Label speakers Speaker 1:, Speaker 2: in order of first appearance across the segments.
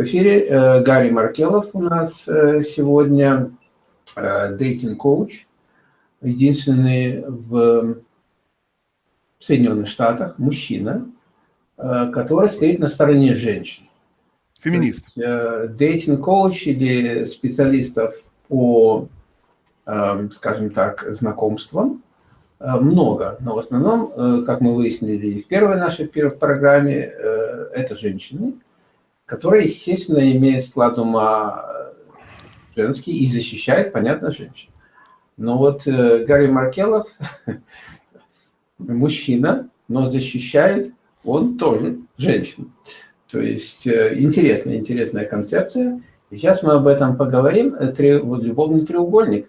Speaker 1: В эфире э, Гарри Маркелов у нас э, сегодня, э, дейтинг-коуч, единственный в Соединенных Штатах мужчина, который стоит на стороне женщин.
Speaker 2: Феминист.
Speaker 1: Дейтинг-коуч или специалистов по, скажем так, знакомствам много, но в основном, как мы выяснили в первой нашей первой программе, это женщины, которые, естественно, имеют склад ума женский и защищают, понятно, женщин. Но вот Гарри Маркелов, мужчина, но защищает он тоже женщин. То есть э, интересная, интересная концепция. И сейчас мы об этом поговорим. Вот любовный треугольник.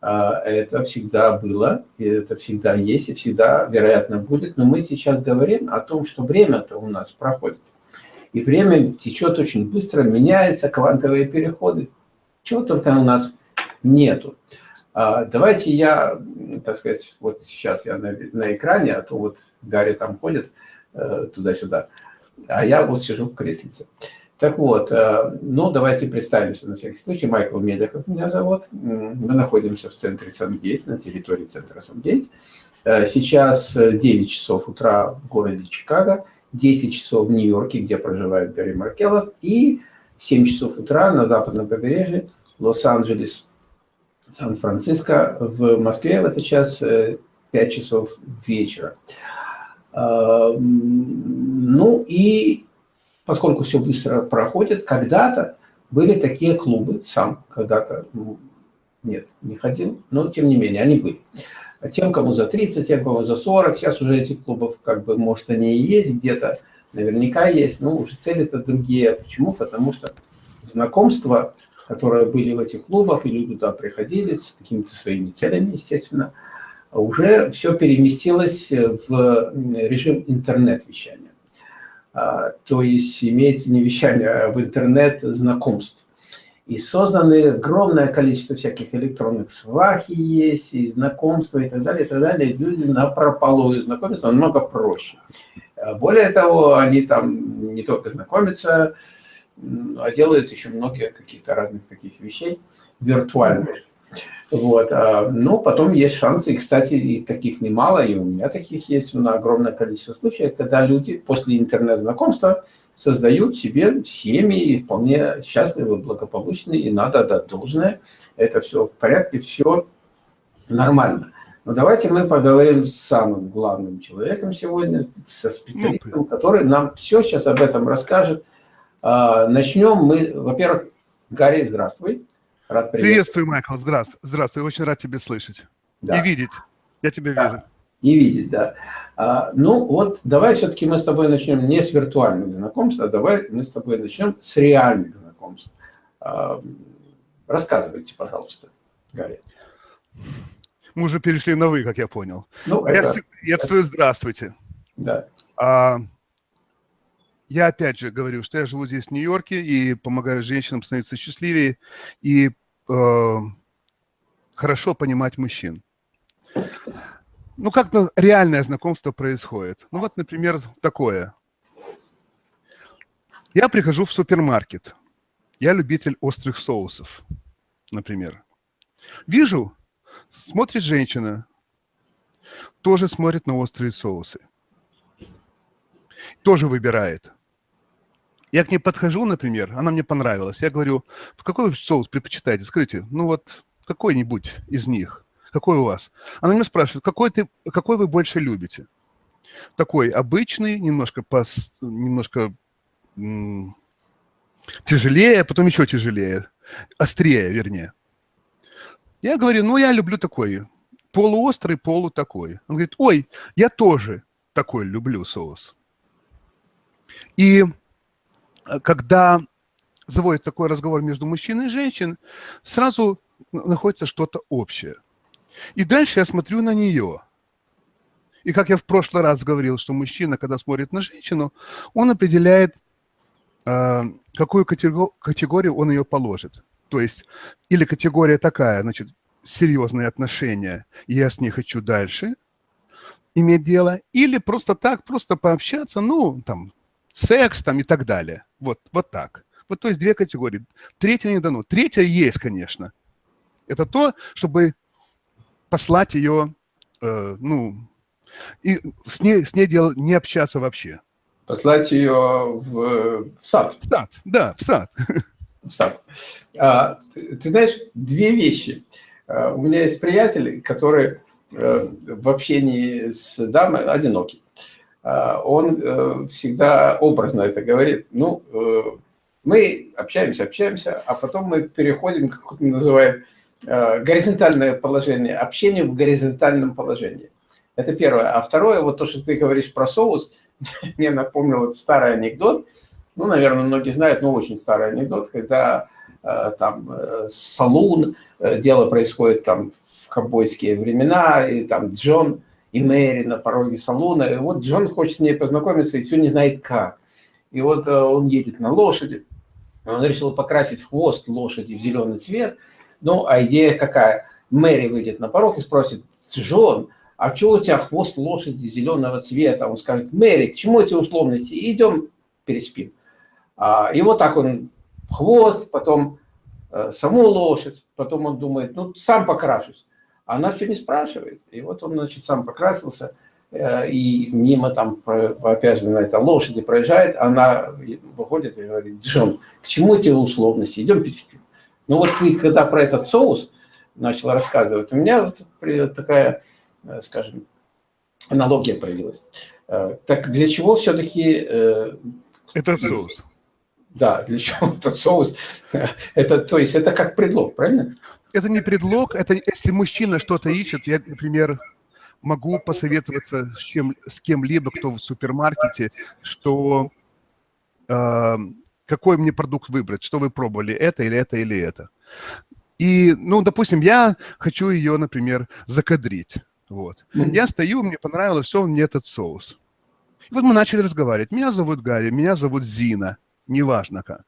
Speaker 1: А, это всегда было, это всегда есть, и всегда, вероятно, будет. Но мы сейчас говорим о том, что время-то у нас проходит. И время течет очень быстро, меняется, квантовые переходы. Чего только у нас нету. А, давайте я, так сказать, вот сейчас я на, на экране, а то вот Гарри там ходит э, туда-сюда а я вот сижу в креслице. Так вот, э, ну, давайте представимся на всякий случай. Майкл Медиков меня зовут. Мы находимся в центре Сангейтс, на территории центра Сангейтс. Э, сейчас 9 часов утра в городе Чикаго, 10 часов в Нью-Йорке, где проживает Гарри Маркелов, и 7 часов утра на западном побережье Лос-Анджелес, Сан-Франциско. В Москве в этот час 5 э, часов вечера. Ну и поскольку все быстро проходит, когда-то были такие клубы, сам когда-то, нет, не ходил, но тем не менее они были. А тем, кому за 30, тем, кому за 40, сейчас уже этих клубов, как бы, может, они и есть где-то, наверняка есть, но уже цели-то другие. Почему? Потому что знакомства, которые были в этих клубах, и люди туда приходили с какими-то своими целями, естественно, уже все переместилось в режим интернет-вещания. А, то есть имеется не вещание, а в интернет знакомств. И созданы огромное количество всяких электронных свахи есть, и знакомства, и так далее, и так далее. люди на прополую знакомятся намного проще. А более того, они там не только знакомятся, а делают еще многие каких-то разных таких вещей виртуальных. Вот. А, ну, потом есть шансы, и, кстати, и таких немало, и у меня таких есть на огромное количество случаев, когда люди после интернет-знакомства создают себе семьи и вполне счастливы, благополучные, и надо отдать должное. Это все в порядке, все нормально. Но давайте мы поговорим с самым главным человеком сегодня, со специалистом, который нам все сейчас об этом расскажет. А, начнем мы, во-первых, Гарри, здравствуй.
Speaker 2: Рад приветствую, Майкл. Здравствуй. Здравствуй. Очень рад тебя слышать. Да. И видеть. Я тебя да. вижу.
Speaker 1: И видеть, да. А, ну вот, давай все-таки мы с тобой начнем не с виртуальных знакомств, а давай мы с тобой начнем с реальных знакомств. А, рассказывайте, пожалуйста, Гарри.
Speaker 2: Мы уже перешли на «вы», как я понял. Ну, я это, приветствую, здравствуйте.
Speaker 1: Да.
Speaker 2: А, я опять же говорю, что я живу здесь, в Нью-Йорке, и помогаю женщинам становиться счастливее, и э, хорошо понимать мужчин. Ну, как реальное знакомство происходит? Ну, вот, например, такое. Я прихожу в супермаркет. Я любитель острых соусов, например. Вижу, смотрит женщина, тоже смотрит на острые соусы. Тоже выбирает. Я к ней подхожу, например, она мне понравилась. Я говорю, какой соус предпочитаете? Скажите, ну вот какой-нибудь из них. Какой у вас? Она меня спрашивает, какой, ты, какой вы больше любите? Такой обычный, немножко, пос, немножко тяжелее, а потом еще тяжелее, острее, вернее. Я говорю, ну, я люблю такой, полуострый, полу такой. Он говорит, ой, я тоже такой люблю соус. И Э, когда заводит такой разговор между мужчиной и женщиной, сразу находится что-то общее. И дальше я смотрю на нее. И как я в прошлый раз говорил, что мужчина, когда смотрит на женщину, он определяет, э, какую категорию он ее положит. То есть, или категория такая, значит, серьезные отношения, и я с ней хочу дальше иметь дело, или просто так, просто пообщаться, ну, там, секс там и так далее. Вот, вот так. Вот то есть две категории. Третья не дано. Третья есть, конечно. Это то, чтобы послать ее, э, ну, и с ней, с ней дел, не общаться вообще.
Speaker 1: Послать ее в, в сад.
Speaker 2: В сад, да, в сад.
Speaker 1: В сад. А, ты знаешь, две вещи. А, у меня есть приятель, который а, в общении с дамой одинокий. А, он а, всегда образно это говорит. Ну, а, мы общаемся, общаемся, а потом мы переходим, как он называет, горизонтальное положение, общение в горизонтальном положении. Это первое. А второе, вот то, что ты говоришь про соус, мне напомнил вот старый анекдот, ну, наверное, многие знают, но очень старый анекдот, когда э, там э, салун, э, дело происходит там в ковбойские времена, и там Джон и Мэри на пороге салуна, и вот Джон хочет с ней познакомиться и все не знает как. И вот э, он едет на лошади, он решил покрасить хвост лошади в зеленый цвет, ну, а идея какая? Мэри выйдет на порог и спросит, Джон, а что у тебя хвост лошади зеленого цвета? Он скажет, Мэри, к чему эти условности? идем переспим. А, и вот так он хвост, потом э, саму лошадь, потом он думает, ну, сам покрашусь. Она все не спрашивает. И вот он, значит, сам покрасился, э, и мимо там, опять же, на этой лошади проезжает, она выходит и говорит, Джон, к чему эти условности? Идем переспим. Ну вот ты, когда про этот соус начал рассказывать, у меня вот такая, э, скажем, аналогия появилась. Так для чего все-таки...
Speaker 2: Это соус.
Speaker 1: Да, для чего этот соус? Это, то есть это как предлог, правильно?
Speaker 2: Это не предлог, это если мужчина что-то ищет, я, например, могу посоветоваться с, чем, с кем-либо, кто в супермаркете, что э, какой мне продукт выбрать, что вы пробовали, это или это или это. И, ну, допустим, я хочу ее, например, закадрить. Вот. Mm -hmm. Я стою, мне понравилось, все, мне этот соус. И вот мы начали разговаривать. Меня зовут Гарри, меня зовут Зина неважно как.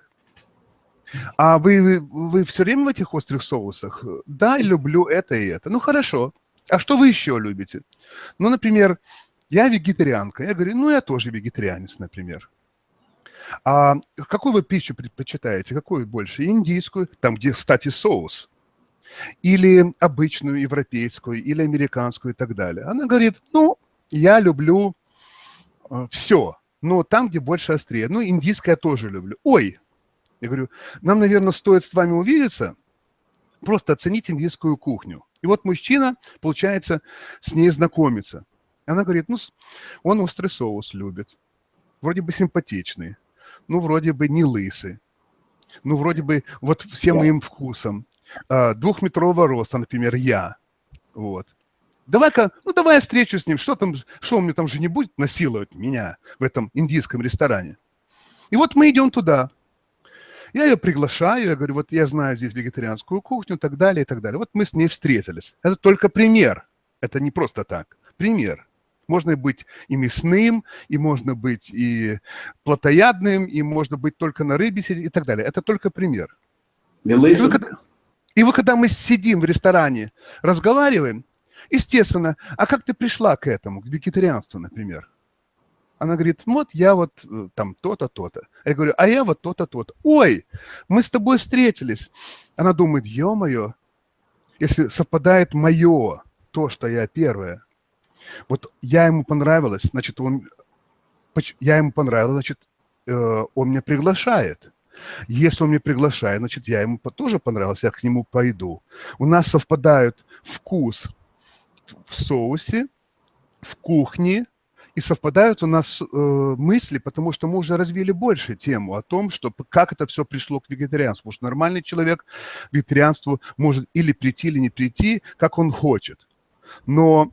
Speaker 2: А вы, вы, вы все время в этих острых соусах? Да, люблю это и это. Ну, хорошо. А что вы еще любите? Ну, например, я вегетарианка. Я говорю, ну, я тоже вегетарианец, например. А какую вы пищу предпочитаете? Какую больше? Индийскую, там, где, кстати, соус. Или обычную, европейскую, или американскую и так далее. Она говорит, ну, я люблю э, все но там, где больше острее. Ну, индийское я тоже люблю. Ой, я говорю, нам, наверное, стоит с вами увидеться, просто оценить индийскую кухню. И вот мужчина, получается, с ней знакомится. Она говорит, ну, он острый соус любит, вроде бы симпатичный, ну, вроде бы не лысый, ну, вроде бы вот всем моим вкусом. А, двухметрового роста, например, я. Вот. Давай-ка, ну давай я встречу с ним, что там, что он мне там же не будет насиловать меня в этом индийском ресторане. И вот мы идем туда. Я ее приглашаю, я говорю, вот я знаю здесь вегетарианскую кухню и так далее, и так далее. Вот мы с ней встретились. Это только пример. Это не просто так. Пример. Можно быть и мясным, и можно быть и плотоядным, и можно быть только на рыбе сидеть и так далее. Это только пример. И вы, когда, и вы, когда мы сидим в ресторане, разговариваем, Естественно. А как ты пришла к этому, к вегетарианству, например? Она говорит, вот я вот э, там то-то, то-то. Я говорю, а я вот то-то, то-то. Ой, мы с тобой встретились. Она думает, ё-моё, если совпадает мое, то, что я первая, вот я ему понравилась, значит, он, я ему понравилась, значит, э, он меня приглашает. Если он меня приглашает, значит, я ему тоже понравился, я к нему пойду. У нас совпадают вкус, в соусе, в кухне, и совпадают у нас э, мысли, потому что мы уже развили больше тему о том, что как это все пришло к вегетарианству. Потому что нормальный человек к вегетарианству может или прийти, или не прийти, как он хочет. Но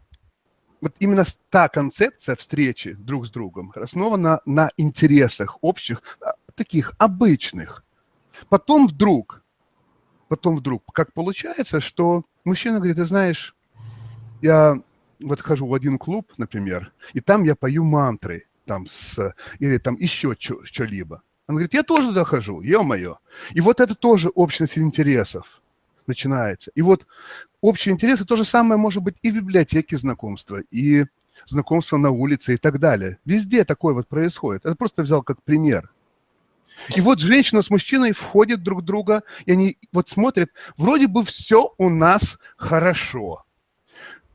Speaker 2: вот именно та концепция встречи друг с другом основана на интересах общих, а, таких обычных. Потом вдруг, потом вдруг, как получается, что мужчина говорит, ты знаешь, я вот хожу в один клуб, например, и там я пою мантры, там с, или там еще что-либо. Он говорит, я тоже туда хожу, ё-моё. И вот это тоже общность интересов начинается. И вот общие интересы то же самое может быть и в библиотеке знакомства, и знакомство на улице и так далее. Везде такое вот происходит. Это просто взял как пример. И вот женщина с мужчиной входят друг в друга, и они вот смотрят, вроде бы все у нас хорошо.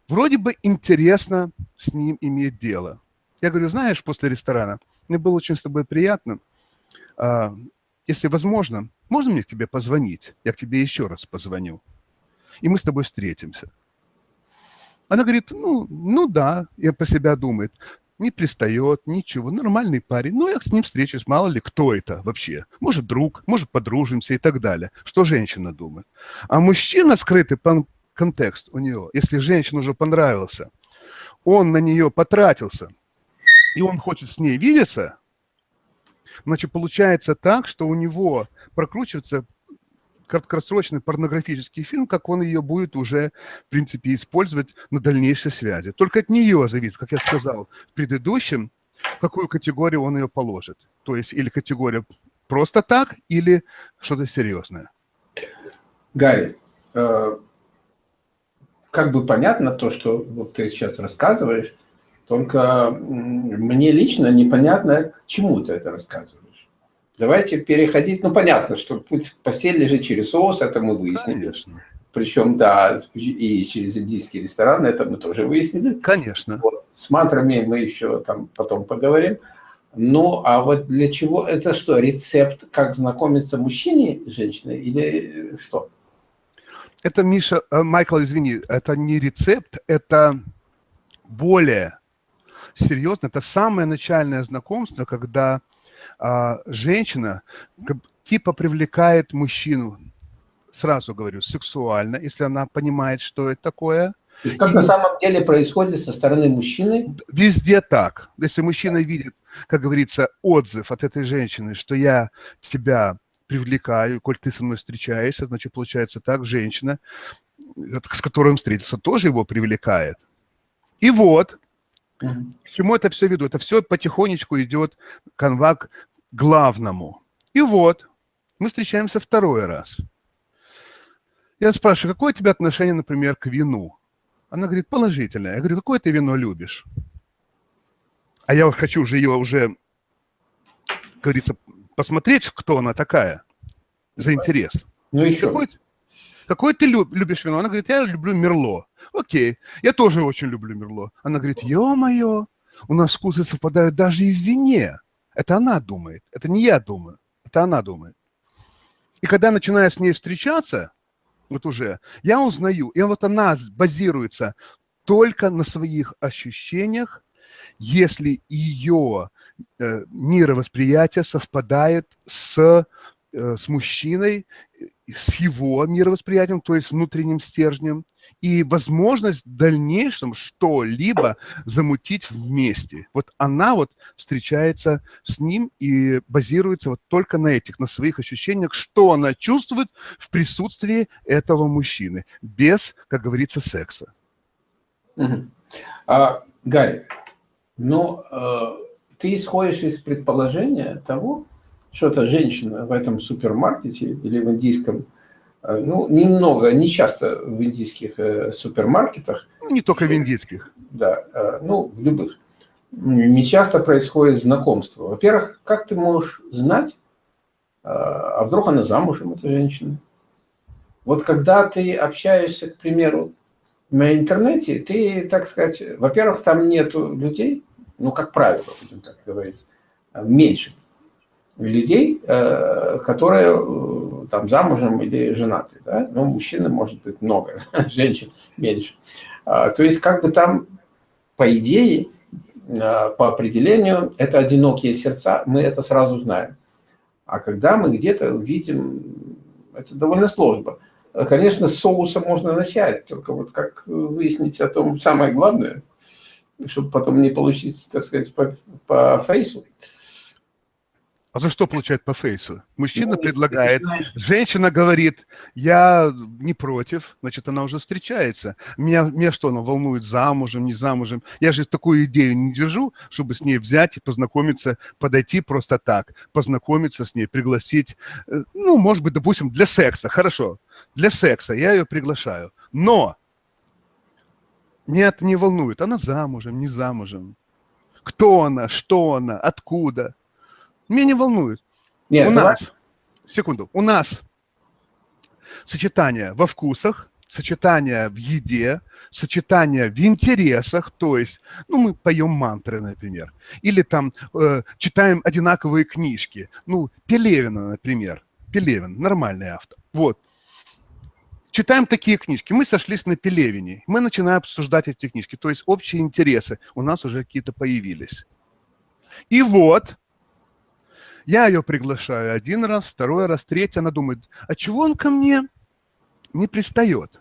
Speaker 2: Вроде бы интересно с ним иметь дело. Я говорю, знаешь, после ресторана, мне было очень с тобой приятно. А, если возможно, можно мне к тебе позвонить? Я к тебе еще раз позвоню. И мы с тобой встретимся. Она говорит, ну, ну да, я про себя думает не пристает, ничего, нормальный парень. Ну, я с ним встречусь, мало ли, кто это вообще. Может, друг, может, подружимся и так далее. Что женщина думает. А мужчина, скрытый контекст у нее, если женщина уже понравился, он на нее потратился, и он хочет с ней видеться, значит, получается так, что у него прокручивается краткосрочный порнографический фильм, как он ее будет уже, в принципе, использовать на дальнейшей связи. Только от нее зависит, как я сказал в предыдущем, какую категорию он ее положит. То есть или категория просто так, или что-то серьезное.
Speaker 1: Гарри, э, как бы понятно то, что вот ты сейчас рассказываешь, только мне лично непонятно, к чему ты это рассказываешь. Давайте переходить, ну понятно, что путь в постель лежит через соус, это мы выяснили. Конечно. Причем, да, и через индийский ресторан, это мы тоже выяснили.
Speaker 2: Конечно.
Speaker 1: Вот. С мантрами мы еще там потом поговорим. Ну, а вот для чего, это что, рецепт, как знакомиться мужчине с женщиной или что?
Speaker 2: Это, Миша, э, Майкл, извини, это не рецепт, это более серьезно, это самое начальное знакомство, когда женщина типа привлекает мужчину, сразу говорю, сексуально, если она понимает, что это такое.
Speaker 1: И как и... на самом деле происходит со стороны мужчины?
Speaker 2: Везде так. Если мужчина видит, как говорится, отзыв от этой женщины, что я тебя привлекаю, коль ты со мной встречаешься, значит, получается так, женщина, с которой он встретился, тоже его привлекает. И вот, к чему это все веду? Это все потихонечку идет канва к главному. И вот, мы встречаемся второй раз. Я спрашиваю, какое у тебя отношение, например, к вину? Она говорит, положительное. Я говорю, какое ты вино любишь? А я хочу уже ее уже, как говорится, посмотреть, кто она такая, за интерес.
Speaker 1: Ну еще.
Speaker 2: Какое, какое ты любишь вино? Она говорит, я люблю Мерло. Окей, я тоже очень люблю Мерло. Она говорит, ё-моё, у нас вкусы совпадают даже и в вине. Это она думает, это не я думаю, это она думает. И когда начинаю с ней встречаться, вот уже, я узнаю, и вот она базируется только на своих ощущениях, если ее э, мировосприятие совпадает с, э, с мужчиной, с его мировосприятием, то есть внутренним стержнем, и возможность в дальнейшем что-либо замутить вместе. Вот она вот встречается с ним и базируется вот только на этих, на своих ощущениях, что она чувствует в присутствии этого мужчины, без, как говорится, секса.
Speaker 1: Угу. А, Гарри, ну, э, ты исходишь из предположения того, что-то женщина в этом супермаркете или в индийском, э, ну, немного, не часто в индийских э, супермаркетах.
Speaker 2: Ну, не только в индийских.
Speaker 1: Да, э, ну, в любых. Не часто происходит знакомство. Во-первых, как ты можешь знать, а вдруг она замужем, эта женщина? Вот когда ты общаешься, к примеру, на интернете, ты, так сказать, во-первых, там нету людей, ну, как правило, будем так говорить, меньше людей, э, которые э, там замужем или женаты. Да? Ну, мужчины, может быть, много, женщин меньше. А, то есть, как бы там, по идее, э, по определению, это одинокие сердца, мы это сразу знаем. А когда мы где-то видим, это довольно сложно. Конечно, с соуса можно начать, только вот как выяснить о том самое главное, чтобы потом не получить, так сказать, по, по фейсу.
Speaker 2: А за что получает по фейсу? Мужчина ну, предлагает, женщина говорит, я не против, значит, она уже встречается. Меня, меня что, она волнует, замужем, не замужем? Я же такую идею не держу, чтобы с ней взять и познакомиться, подойти просто так, познакомиться с ней, пригласить, э, ну, может быть, допустим, для секса, хорошо, для секса я ее приглашаю. Но нет, не волнует, она замужем, не замужем. Кто она, что она, откуда – меня не волнует. Нет, у давай. нас, секунду, у нас сочетание во вкусах, сочетание в еде, сочетание в интересах, то есть, ну, мы поем мантры, например, или там э, читаем одинаковые книжки, ну, Пелевина, например, Пелевин, нормальный автор, вот. Читаем такие книжки, мы сошлись на Пелевине, мы начинаем обсуждать эти книжки, то есть общие интересы у нас уже какие-то появились. И вот, я ее приглашаю один раз, второй раз, третий, она думает, а чего он ко мне не пристает?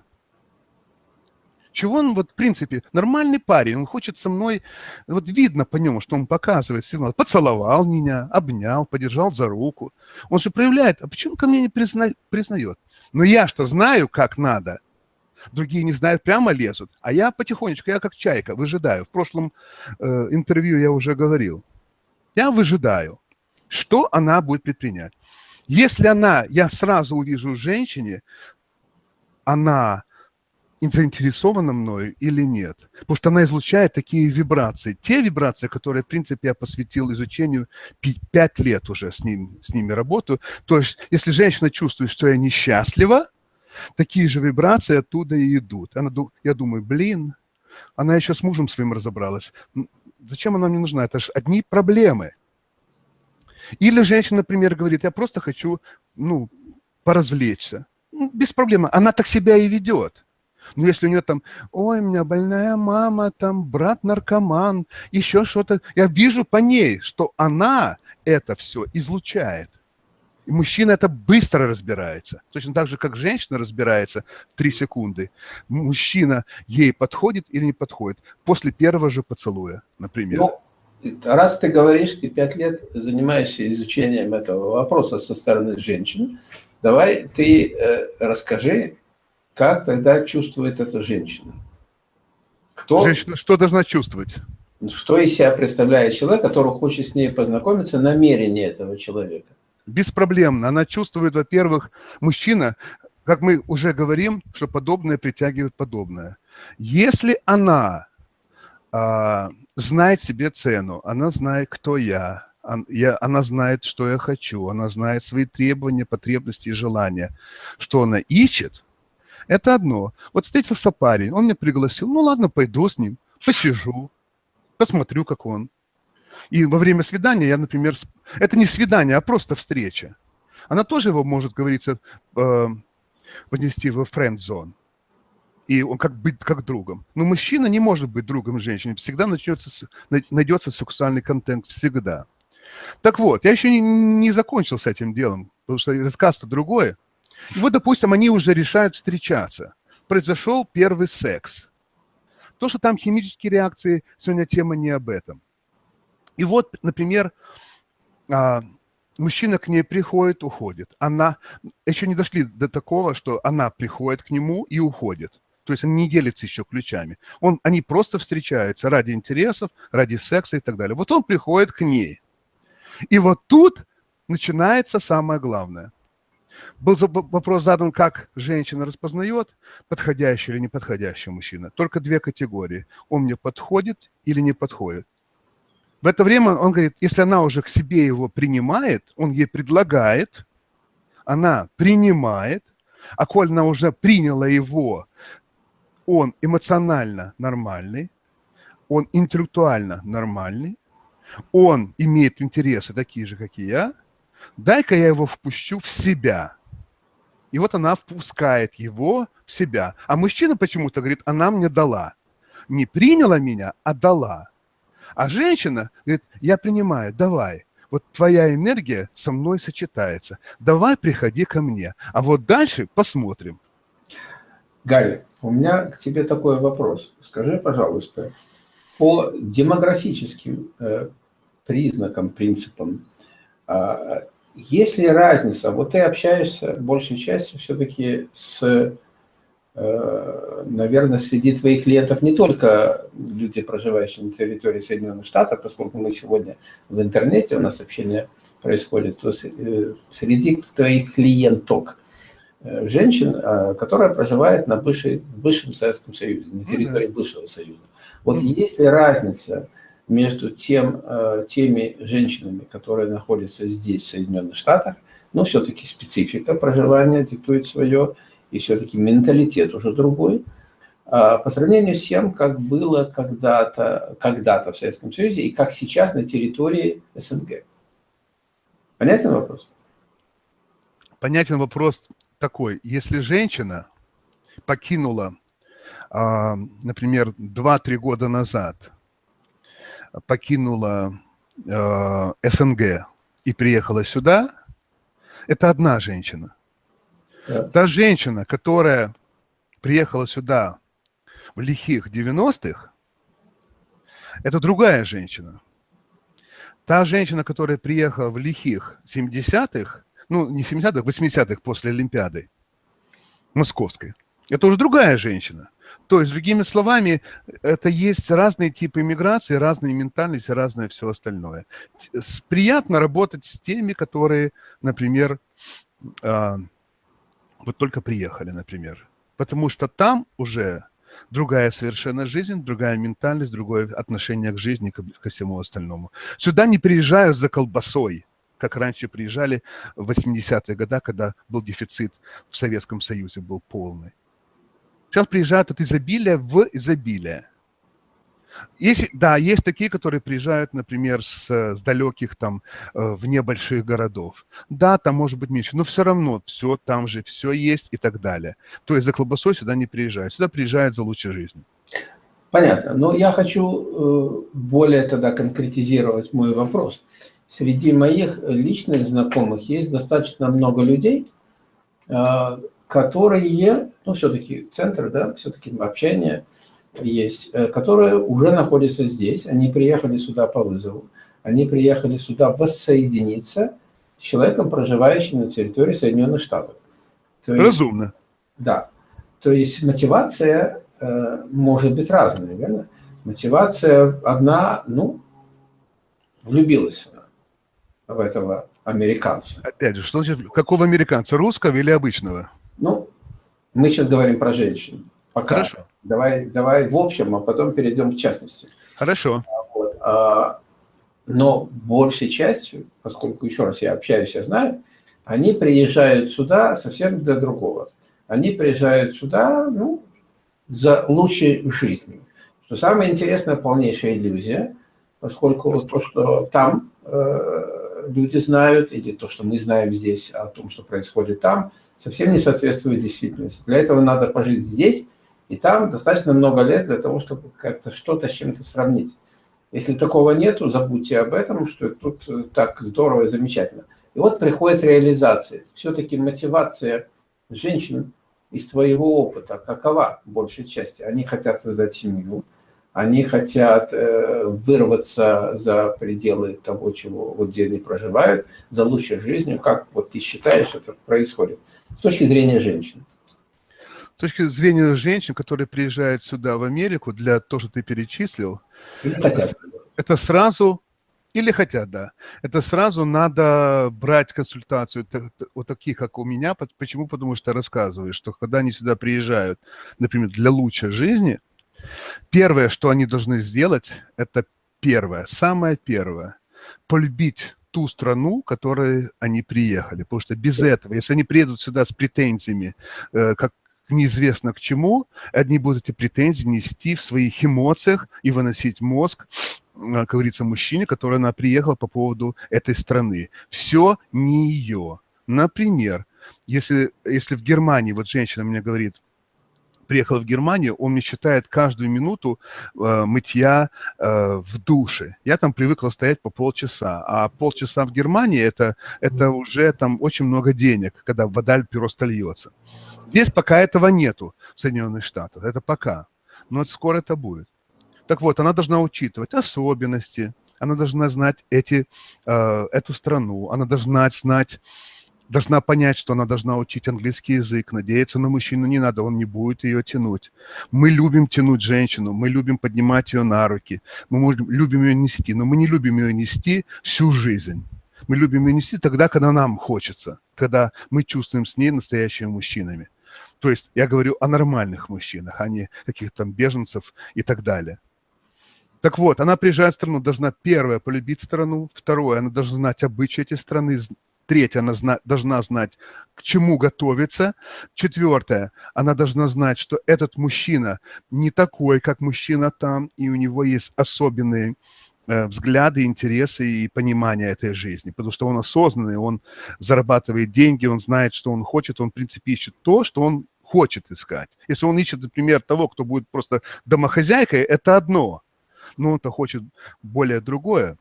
Speaker 2: Чего он, вот, в принципе, нормальный парень, он хочет со мной, вот видно по нему, что он показывает сигнал, поцеловал меня, обнял, подержал за руку. Он же проявляет, а почему ко мне не призна, признает? Но я что знаю, как надо. Другие не знают, прямо лезут. А я потихонечку, я как чайка, выжидаю. В прошлом э, интервью я уже говорил. Я выжидаю, что она будет предпринять. Если она, я сразу увижу женщине, она заинтересована мною или нет. Потому что она излучает такие вибрации. Те вибрации, которые, в принципе, я посвятил изучению пять лет уже с, ним, с ними работаю. То есть, если женщина чувствует, что я несчастлива, такие же вибрации оттуда и идут. Она, я думаю, блин, она еще с мужем своим разобралась. Зачем она мне нужна? Это же одни проблемы. Или женщина, например, говорит, я просто хочу, ну, поразвлечься. Ну, без проблем. Она так себя и ведет. Но если у нее там, ой, у меня больная мама, там брат наркоман, еще что-то, я вижу по ней, что она это все излучает. И мужчина это быстро разбирается. Точно так же, как женщина разбирается в три секунды. Мужчина ей подходит или не подходит после первого же поцелуя, например. Ну,
Speaker 1: раз ты говоришь, ты пять лет занимаешься изучением этого вопроса со стороны женщин, давай ты э, расскажи, как тогда чувствует эта женщина?
Speaker 2: Кто, женщина что должна чувствовать?
Speaker 1: Что из себя представляет человек, который хочет с ней познакомиться, намерение этого человека?
Speaker 2: Беспроблемно. Она чувствует, во-первых, мужчина, как мы уже говорим, что подобное притягивает подобное. Если она а, знает себе цену, она знает, кто я, она знает, что я хочу, она знает свои требования, потребности и желания, что она ищет, это одно. Вот встретился парень, он меня пригласил, ну ладно, пойду с ним, посижу, посмотрю, как он. И во время свидания я, например, это не свидание, а просто встреча. Она тоже его может, говорится, э, поднести в френд-зон. И он как быть как другом. Но мужчина не может быть другом женщины. Всегда начнется, найдется сексуальный контент. Всегда. Так вот, я еще не, не закончил с этим делом, потому что рассказ-то другое. И вот, допустим, они уже решают встречаться. Произошел первый секс. То, что там химические реакции, сегодня тема не об этом. И вот, например, а, мужчина к ней приходит, уходит. Она, еще не дошли до такого, что она приходит к нему и уходит. То есть они не делятся еще ключами. Он, они просто встречаются ради интересов, ради секса и так далее. Вот он приходит к ней. И вот тут начинается самое главное. Был вопрос задан, как женщина распознает, подходящий или неподходящий мужчина. Только две категории. Он мне подходит или не подходит. В это время он говорит, если она уже к себе его принимает, он ей предлагает, она принимает, а коль она уже приняла его, он эмоционально нормальный, он интеллектуально нормальный, он имеет интересы такие же, как и я – дай-ка я его впущу в себя. И вот она впускает его в себя. А мужчина почему-то говорит, она мне дала. Не приняла меня, а дала. А женщина говорит, я принимаю, давай. Вот твоя энергия со мной сочетается. Давай приходи ко мне. А вот дальше посмотрим.
Speaker 1: Галя, у меня к тебе такой вопрос. Скажи, пожалуйста, по демографическим э, признакам, принципам, э, есть ли разница? Вот ты общаешься большей частью все-таки с, э, наверное, среди твоих клиентов не только люди, проживающие на территории Соединенных Штатов, поскольку мы сегодня в интернете, у нас общение происходит, то э, среди твоих клиенток женщин, которая проживает на бывшей, в бывшем Советском Союзе, на ну территории бывшего Союза. Вот есть ли разница между тем, э, теми женщинами, которые находятся здесь, в Соединенных Штатах, но все-таки специфика проживания диктует свое, и все-таки менталитет уже другой, а, по сравнению с тем, как было когда-то когда, -то, в Советском Союзе и как сейчас на территории СНГ. Понятен вопрос?
Speaker 2: Понятен вопрос такой. Если женщина покинула, а, например, 2-3 года назад, покинула а, СНГ и приехала сюда, это одна женщина. Да. Та женщина, которая приехала сюда в лихих 90-х, это другая женщина. Та женщина, которая приехала в лихих 70-х, ну, не 70-х, 80-х после Олимпиады московской, это уже другая женщина. То есть, другими словами, это есть разные типы иммиграции, разные ментальности, разное все остальное. Приятно работать с теми, которые, например, а, вот только приехали, например. Потому что там уже другая совершенно жизнь, другая ментальность, другое отношение к жизни, ко, всему остальному. Сюда не приезжают за колбасой, как раньше приезжали в 80-е годы, когда был дефицит в Советском Союзе, был полный. Сейчас приезжают от изобилия в изобилие. Есть, да, есть такие, которые приезжают, например, с, с далеких там, э, вне больших городов. Да, там может быть меньше, но все равно все там же, все есть и так далее. То есть за колбасой сюда не приезжают, сюда приезжают за лучшей жизнью.
Speaker 1: Понятно, но я хочу э, более тогда конкретизировать мой вопрос. Среди моих личных знакомых есть достаточно много людей, э, которые, ну, все-таки центр, да, все-таки общение – есть, э, которые уже находятся здесь, они приехали сюда по вызову, они приехали сюда воссоединиться с человеком, проживающим на территории Соединенных Штатов.
Speaker 2: То есть, Разумно.
Speaker 1: Да. То есть мотивация э, может быть разная, верно? Мотивация одна, ну, влюбилась в этого американца.
Speaker 2: Опять же, что значит, какого американца, русского или обычного?
Speaker 1: Ну, мы сейчас говорим про женщин. Пока. Хорошо. Давай, давай в общем, а потом перейдем к частности.
Speaker 2: Хорошо.
Speaker 1: Вот. А, но большей частью, поскольку, еще раз, я общаюсь, я знаю, они приезжают сюда совсем для другого. Они приезжают сюда, ну, за лучшей жизнью. Что самое интересное, полнейшая иллюзия, поскольку вот то, что там э, люди знают, или то, что мы знаем здесь о том, что происходит там, совсем не соответствует действительности. Для этого надо пожить здесь, и там достаточно много лет для того, чтобы как-то что-то с чем-то сравнить. Если такого нету, забудьте об этом, что тут э, так здорово и замечательно. И вот приходит реализация. Все-таки мотивация женщин из твоего опыта какова большей части? Они хотят создать семью, они хотят э, вырваться за пределы того, чего вот где они проживают, за лучшей жизнью. Как вот ты считаешь, это происходит с точки зрения женщин?
Speaker 2: с точки зрения женщин, которые приезжают сюда, в Америку, для того, что ты перечислил, это, это сразу, или хотят, да, это сразу надо брать консультацию вот таких, как у меня. Почему? Потому что рассказываешь, что когда они сюда приезжают, например, для лучшей жизни, первое, что они должны сделать, это первое, самое первое, полюбить ту страну, в которой они приехали. Потому что без этого, если они приедут сюда с претензиями, э, как неизвестно к чему, одни будут эти претензии нести в своих эмоциях и выносить мозг, как говорится, мужчине, который она приехала по поводу этой страны. Все не ее. Например, если, если в Германии, вот женщина мне говорит, приехал в Германию, он мне считает каждую минуту э, мытья э, в душе. Я там привыкла стоять по полчаса, а полчаса в Германии это, это уже там очень много денег, когда вода просто льется. Здесь пока этого нету в Соединенных Штатах, это пока, но скоро это будет. Так вот, она должна учитывать особенности, она должна знать эти, э, эту страну, она должна знать, должна понять, что она должна учить английский язык, надеяться на мужчину не надо, он не будет ее тянуть. Мы любим тянуть женщину, мы любим поднимать ее на руки, мы любим ее нести, но мы не любим ее нести всю жизнь. Мы любим ее нести тогда, когда нам хочется, когда мы чувствуем с ней настоящими мужчинами. То есть я говорю о нормальных мужчинах, а не каких-то там беженцев и так далее. Так вот, она приезжает в страну, должна, первое, полюбить страну, второе, она должна знать обычаи этой страны, третье, она зна должна знать, к чему готовиться, четвертое, она должна знать, что этот мужчина не такой, как мужчина там, и у него есть особенные э, взгляды, интересы и понимание этой жизни, потому что он осознанный, он зарабатывает деньги, он знает, что он хочет, он, в принципе, ищет то, что он хочет искать. Если он ищет, например, того, кто будет просто домохозяйкой, это одно, но он-то хочет более другое.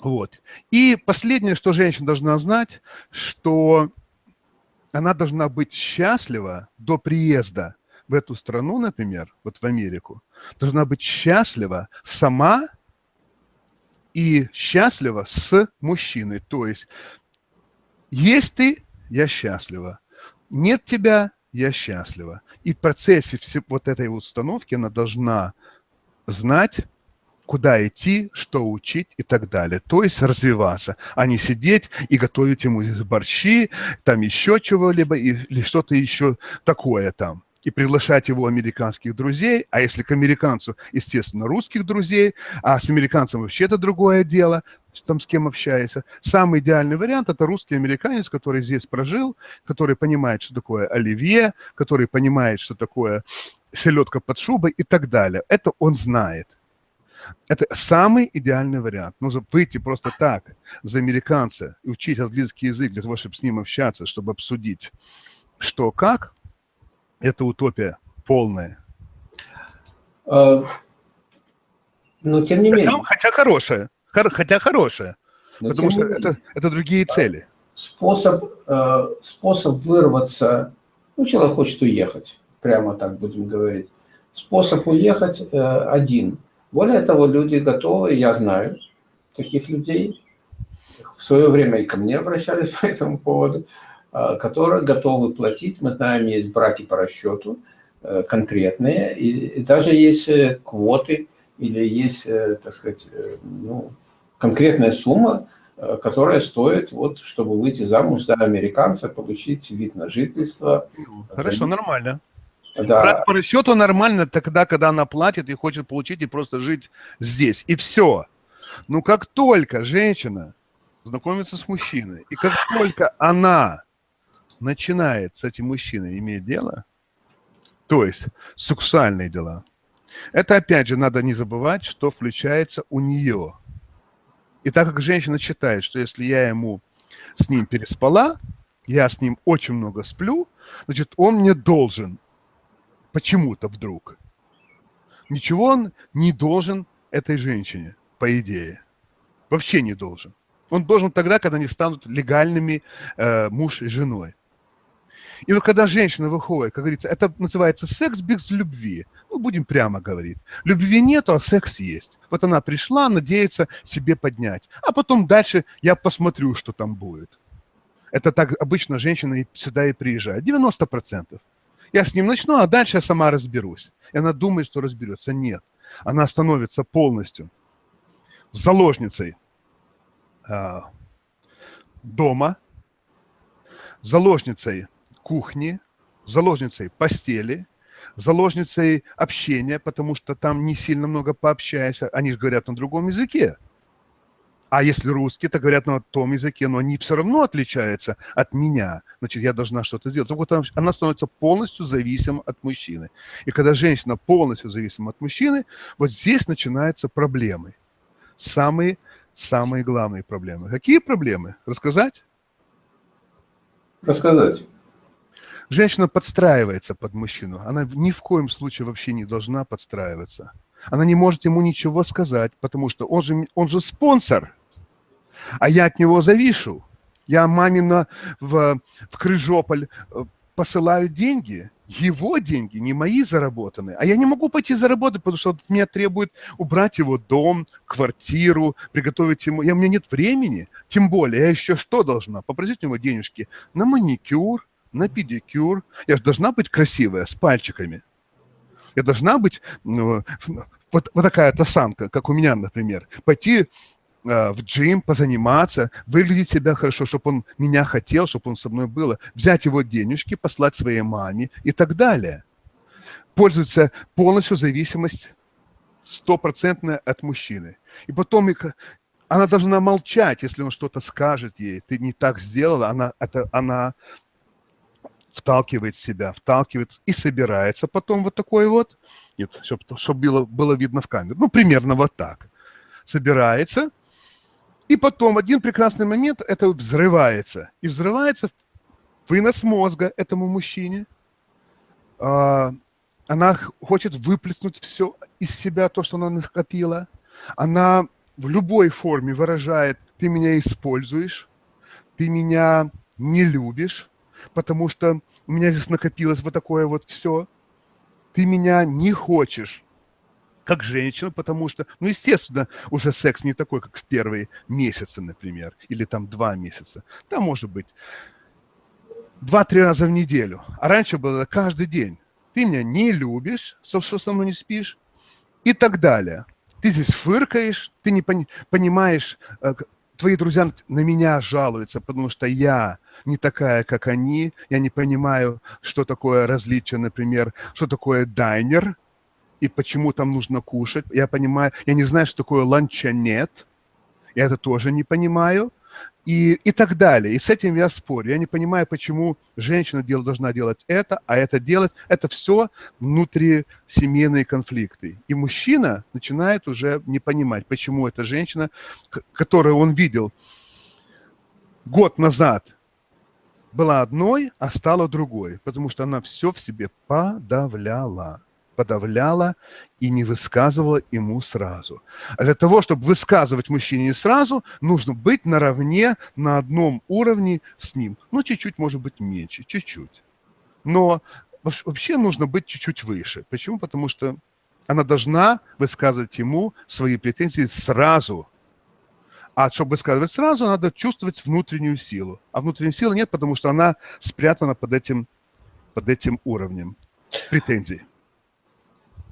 Speaker 2: Вот. И последнее, что женщина должна знать, что она должна быть счастлива до приезда в эту страну, например, вот в Америку, должна быть счастлива сама и счастлива с мужчиной. То есть, есть ты, я счастлива. Нет тебя, я счастлива. И в процессе вот этой установки она должна знать, куда идти, что учить и так далее. То есть развиваться, а не сидеть и готовить ему борщи, там еще чего-либо или что-то еще такое там и приглашать его американских друзей, а если к американцу, естественно, русских друзей, а с американцем вообще это другое дело, там с кем общаешься. Самый идеальный вариант – это русский американец, который здесь прожил, который понимает, что такое оливье, который понимает, что такое селедка под шубой и так далее. Это он знает. Это самый идеальный вариант. Но выйти просто так за американца и учить английский язык для того, чтобы с ним общаться, чтобы обсудить, что как, это утопия полная.
Speaker 1: А, но тем не менее.
Speaker 2: Хотя хорошая. Хотя хорошая. потому что это, это другие цели.
Speaker 1: Способ, э, способ вырваться, ну, человек хочет уехать, прямо так будем говорить. Способ уехать э, один – более того, люди готовы, я знаю таких людей, в свое время и ко мне обращались по этому поводу, а, которые готовы платить. Мы знаем, есть браки по расчету э, конкретные, и, даже есть э, квоты, или есть, э, так сказать, ну, конкретная сумма, которая стоит, вот, чтобы выйти замуж за американца, получить вид на жительство.
Speaker 2: Хорошо, нормально. Да. Брать по расчету нормально тогда, когда она платит и хочет получить и просто жить здесь. И все. Но как только женщина знакомится с мужчиной, и как только она начинает с этим мужчиной иметь дело, то есть сексуальные дела, это опять же надо не забывать, что включается у нее. И так как женщина считает, что если я ему с ним переспала, я с ним очень много сплю, значит, он мне должен почему-то вдруг. Ничего он не должен этой женщине, по идее. Вообще не должен. Он должен тогда, когда они станут легальными э, муж и женой. И вот когда женщина выходит, как говорится, это называется секс без любви. Ну, будем прямо говорить. Любви нету, а секс есть. Вот она пришла, надеется себе поднять. А потом дальше я посмотрю, что там будет. Это так обычно женщина сюда и приезжает. 90%. Я с ним начну, а дальше я сама разберусь. И она думает, что разберется. Нет. Она становится полностью заложницей э, дома, заложницей кухни, заложницей постели, заложницей общения, потому что там не сильно много пообщаешься. Они же говорят на другом языке. А если русские, то говорят на том языке, но они все равно отличаются от меня. Значит, я должна что-то сделать. Так вот она становится полностью зависима от мужчины. И когда женщина полностью зависима от мужчины, вот здесь начинаются проблемы. Самые, самые главные проблемы. Какие проблемы? Рассказать?
Speaker 1: Рассказать.
Speaker 2: Женщина подстраивается под мужчину. Она ни в коем случае вообще не должна подстраиваться. Она не может ему ничего сказать, потому что он же, он же спонсор а я от него завишу. Я мамина в, в Крыжополь э, посылаю деньги, его деньги, не мои заработанные. А я не могу пойти заработать, потому что мне требует убрать его дом, квартиру, приготовить ему. Я, у меня нет времени, тем более я еще что должна? Попросить у него денежки на маникюр, на педикюр. Я же должна быть красивая, с пальчиками. Я должна быть ну, вот, вот такая тасанка, как у меня, например. Пойти в джим, позаниматься, выглядеть себя хорошо, чтобы он меня хотел, чтобы он со мной был, взять его денежки, послать своей маме и так далее. Пользуется полностью зависимость стопроцентная от мужчины. И потом она должна молчать, если он что-то скажет ей. Ты не так сделала, она, это, она вталкивает себя, вталкивает и собирается потом вот такой вот, нет, чтобы, чтобы было, было видно в камеру, ну, примерно вот так. Собирается, и потом в один прекрасный момент это взрывается. И взрывается вынос мозга этому мужчине. А, она хочет выплеснуть все из себя, то, что она накопила. Она в любой форме выражает, ты меня используешь, ты меня не любишь, потому что у меня здесь накопилось вот такое вот все. Ты меня не хочешь, как женщина, потому что, ну, естественно, уже секс не такой, как в первые месяцы, например, или там два месяца. Там может быть два-три раза в неделю. А раньше было каждый день. Ты меня не любишь, что со мной не спишь, и так далее. Ты здесь фыркаешь, ты не пони понимаешь, э, твои друзья на меня жалуются, потому что я не такая, как они, я не понимаю, что такое различие, например, что такое дайнер – и почему там нужно кушать. Я понимаю, я не знаю, что такое ланча нет. Я это тоже не понимаю. И, и так далее. И с этим я спорю. Я не понимаю, почему женщина дел, должна делать это, а это делать. Это все внутрисемейные конфликты. И мужчина начинает уже не понимать, почему эта женщина, которую он видел год назад, была одной, а стала другой, потому что она все в себе подавляла подавляла и не высказывала ему сразу. А для того, чтобы высказывать мужчине сразу, нужно быть наравне, на одном уровне с ним. Ну, чуть-чуть, может быть, меньше, чуть-чуть. Но вообще нужно быть чуть-чуть выше. Почему? Потому что она должна высказывать ему свои претензии сразу. А чтобы высказывать сразу, надо чувствовать внутреннюю силу. А внутренней силы нет, потому что она спрятана под этим, под этим уровнем претензий.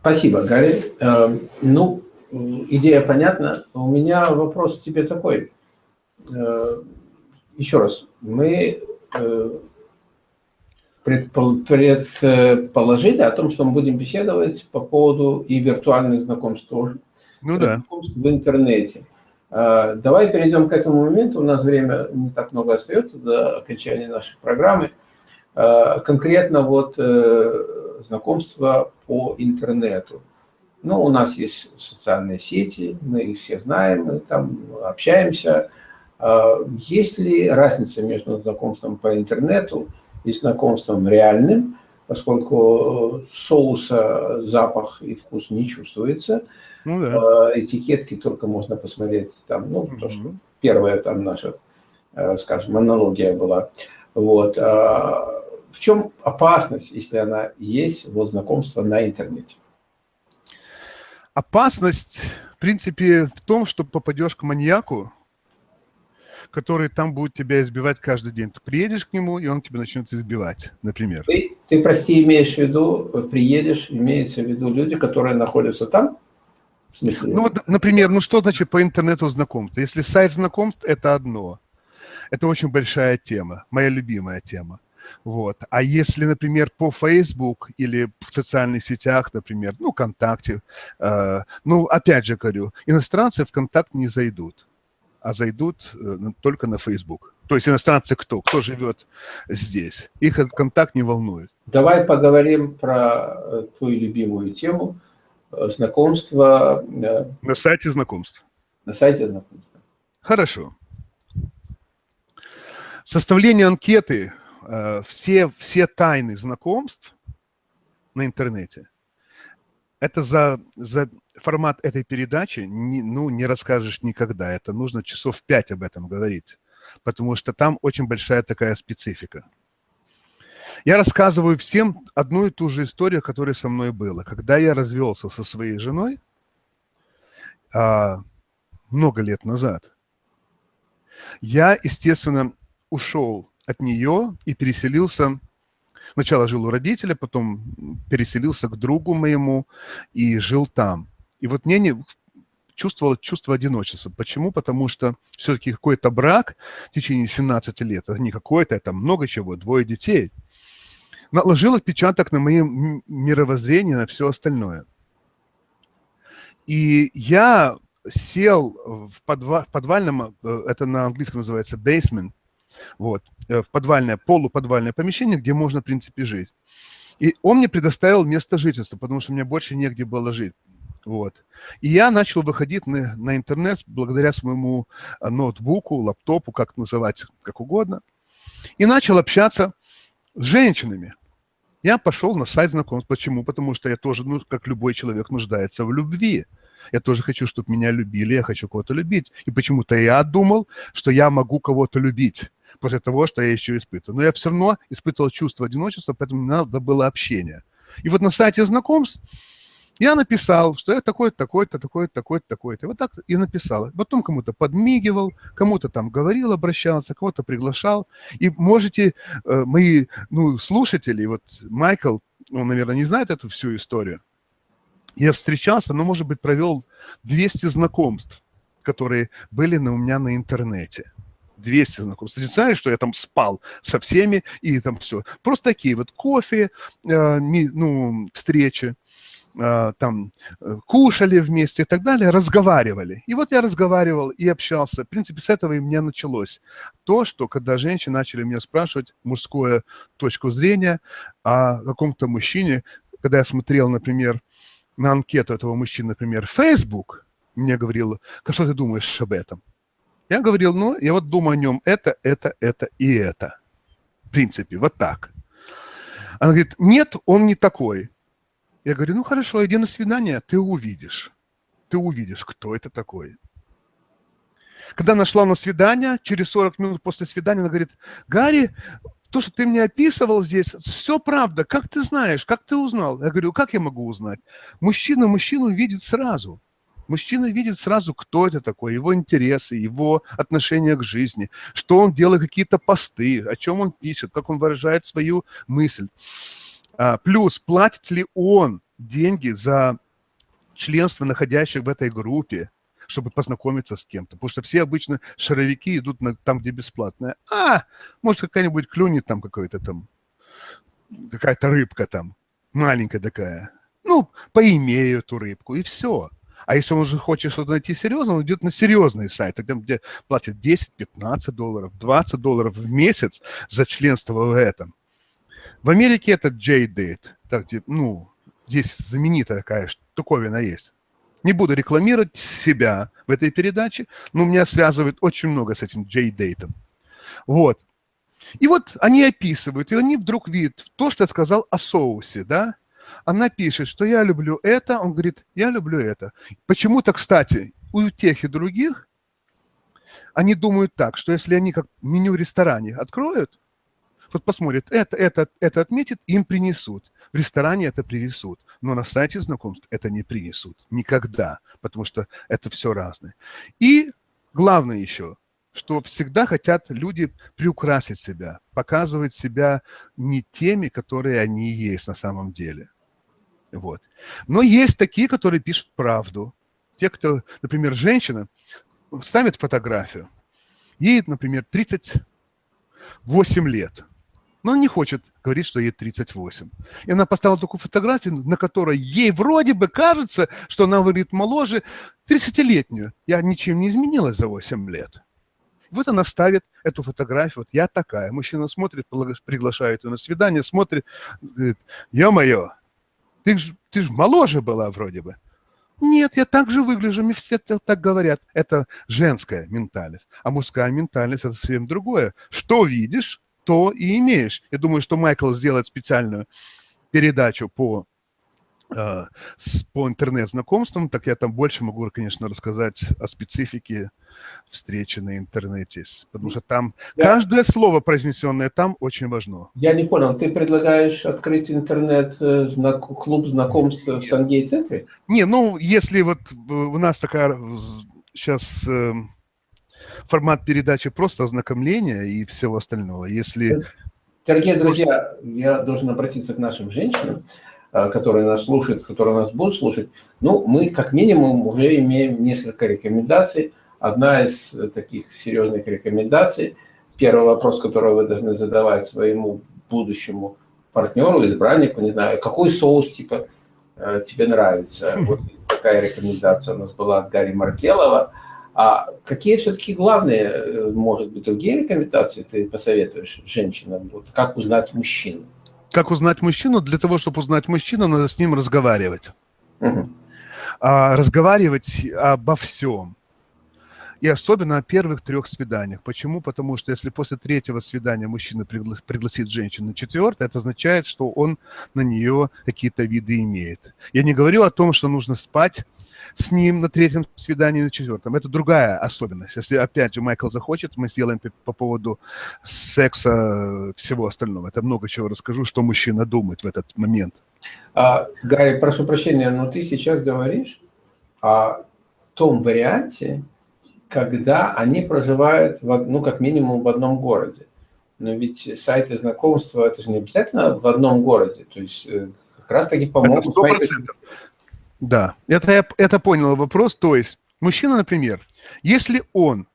Speaker 1: Спасибо, Гарри. Эм, ну, идея понятна. У меня вопрос тебе такой. Э, еще раз, мы э, предположили о том, что мы будем беседовать по поводу и виртуальных знакомств тоже.
Speaker 2: Ну да.
Speaker 1: Знакомств в интернете. Э, давай перейдем к этому моменту. У нас время не так много остается до окончания нашей программы. Конкретно вот знакомства по интернету. Ну, у нас есть социальные сети, мы их все знаем, мы там общаемся. А, есть ли разница между знакомством по интернету и знакомством реальным, поскольку соуса, запах и вкус не чувствуется. Ну, да. А, этикетки только можно посмотреть там, ну, то, что первая там наша, э, скажем, монология была. Вот. В чем опасность, если она есть, вот знакомства на интернете?
Speaker 2: Опасность, в принципе, в том, что попадешь к маньяку, который там будет тебя избивать каждый день. Ты приедешь к нему, и он тебя начнет избивать, например.
Speaker 1: Ты, ты, прости, имеешь в виду, приедешь, имеется в виду люди, которые находятся там?
Speaker 2: Смысле? Ну, вот, например, ну что значит по интернету знакомство? Если сайт знакомств, это одно. Это очень большая тема, моя любимая тема. Вот. А если, например, по Facebook или в социальных сетях, например, ну, ВКонтакте, э, ну, опять же говорю, иностранцы в ВКонтакт не зайдут, а зайдут э, только на Facebook. То есть иностранцы кто? Кто живет здесь? Их этот контакт не волнует.
Speaker 1: Давай поговорим про э, твою любимую тему э, знакомства.
Speaker 2: Э, на сайте знакомств.
Speaker 1: На сайте знакомств.
Speaker 2: Хорошо. Составление анкеты все, все тайны знакомств на интернете, это за, за формат этой передачи не, ну, не расскажешь никогда. Это нужно часов пять об этом говорить, потому что там очень большая такая специфика. Я рассказываю всем одну и ту же историю, которая со мной была. Когда я развелся со своей женой а, много лет назад, я, естественно, ушел от нее и переселился. Сначала жил у родителя, потом переселился к другу моему и жил там. И вот мне не чувствовал чувство одиночества. Почему? Потому что все-таки какой-то брак в течение 17 лет, это не какой-то, это много чего, двое детей, наложил отпечаток на мое мировоззрение, на все остальное. И я сел в подвальном, э, это на английском называется basement, вот, э, в подвальное, полуподвальное помещение, где можно, в принципе, жить. И он мне предоставил место жительства, потому что мне больше негде было жить. Вот. И я начал выходить на, на интернет благодаря своему э, ноутбуку, лаптопу, как называть, как угодно. И начал общаться с женщинами. Я пошел на сайт знакомств. Почему? Потому что я тоже, ну, как любой человек, нуждается в любви. Я тоже хочу, чтобы меня любили, я хочу кого-то любить. И почему-то я думал, что я могу кого-то любить после того, что я еще испытываю. Но я все равно испытывал чувство одиночества, поэтому мне надо было общение. И вот на сайте знакомств я написал, что я такой-то, такой-то, такой-то, такой-то, такой-то. Вот так и написал. Потом кому-то подмигивал, кому-то там говорил, обращался, кого-то приглашал. И можете, э, мои ну, слушатели, вот Майкл, он, наверное, не знает эту всю историю. Я встречался, но, может быть, провел 200 знакомств, которые были на, у меня на интернете. 200 знакомств. Ты знаешь, что я там спал со всеми и там все. Просто такие вот кофе, э, ми, ну, встречи. А, там э, кушали вместе и так далее, разговаривали. И вот я разговаривал и общался. В принципе, с этого и меня началось. То, что когда женщины начали меня спрашивать мужскую точку зрения о каком-то мужчине, когда я смотрел, например, на анкету этого мужчины, например, Facebook, мне говорил, что ты думаешь об этом? Я говорил, ну, я вот думаю о нем это, это, это и это. В принципе, вот так. Она говорит, нет, он не такой. Я говорю, ну хорошо, иди на свидание, ты увидишь. Ты увидишь, кто это такой. Когда нашла на свидание, через 40 минут после свидания, она говорит, Гарри, то, что ты мне описывал здесь, все правда. Как ты знаешь, как ты узнал? Я говорю, как я могу узнать? Мужчина мужчину видит сразу. Мужчина видит сразу, кто это такой, его интересы, его отношение к жизни, что он делает, какие-то посты, о чем он пишет, как он выражает свою мысль. А, плюс, платит ли он деньги за членство находящих в этой группе, чтобы познакомиться с кем-то. Потому что все обычно шаровики идут на, там, где бесплатное. А, может, какая-нибудь клюнет там какой-то там, какая-то рыбка там, маленькая такая. Ну, поимею эту рыбку, и все. А если он уже хочет что-то найти серьезно, он идет на серьезный сайт, где платят 10, 15 долларов, 20 долларов в месяц за членство в этом. В Америке это JDate, так, ну, здесь знаменитая такая штуковина есть. Не буду рекламировать себя в этой передаче, но меня связывает очень много с этим JDate. Вот. И вот они описывают, и они вдруг видят то, что я сказал о соусе, да? Она пишет, что я люблю это, он говорит, я люблю это. Почему-то, кстати, у тех и других они думают так, что если они как меню в ресторане откроют, вот посмотрит, это, это, это отметит, им принесут. В ресторане это принесут, но на сайте знакомств это не принесут. Никогда, потому что это все разное. И главное еще, что всегда хотят люди приукрасить себя, показывать себя не теми, которые они есть на самом деле. Вот. Но есть такие, которые пишут правду. Те, кто, например, женщина, ставит фотографию, ей, например, 38 лет – но он не хочет говорить, что ей 38. И она поставила такую фотографию, на которой ей вроде бы кажется, что она выглядит моложе 30-летнюю. Я ничем не изменилась за 8 лет. Вот она ставит эту фотографию, вот я такая. Мужчина смотрит, приглашает ее на свидание, смотрит, говорит, ё-моё, ты ж, ты ж моложе была вроде бы. Нет, я так же выгляжу, мне все так говорят. Это женская ментальность. А мужская ментальность – это совсем другое. Что видишь, то и имеешь. Я думаю, что Майкл сделает специальную передачу по э, по интернет-знакомствам, так я там больше могу, конечно, рассказать о специфике встречи на интернете, потому что там я... каждое слово, произнесенное там, очень важно.
Speaker 1: Я не понял, ты предлагаешь открыть интернет-клуб э, знакомств в Сангей-центре?
Speaker 2: Не, ну, если вот э, у нас такая сейчас формат передачи просто ознакомления и всего остального. Если...
Speaker 1: Дорогие друзья, я должен обратиться к нашим женщинам, которые нас слушают, которые нас будут слушать. Ну, мы как минимум уже имеем несколько рекомендаций. Одна из таких серьезных рекомендаций, первый вопрос, который вы должны задавать своему будущему партнеру, избраннику, не знаю, какой соус, типа, э, тебе нравится. Вот такая рекомендация у нас была от Гарри Маркелова. А какие все-таки главные, э, может быть, другие рекомендации ты посоветуешь женщинам? Вот как узнать мужчину?
Speaker 2: Как узнать мужчину? Для того, чтобы узнать мужчину, надо с ним разговаривать. Угу. А, разговаривать обо всем. И особенно о первых трех свиданиях. Почему? Потому что если после третьего свидания мужчина пригла пригласит женщину на четвертое, это означает, что он на нее какие-то виды имеет. Я не говорю о том, что нужно спать с ним на третьем свидании, на четвертом. Это другая особенность. Если, опять же, Майкл захочет, мы сделаем по поводу секса всего остального. Это много чего расскажу, что мужчина думает в этот момент.
Speaker 1: А, Гарри, прошу прощения, но ты сейчас говоришь о том варианте, когда они проживают, в, ну, как минимум в одном городе. Но ведь сайты знакомства, это же не обязательно в одном городе. То есть э, как раз-таки помогут... Сайты...
Speaker 2: Да, это я это понял вопрос. То есть мужчина, например, если он,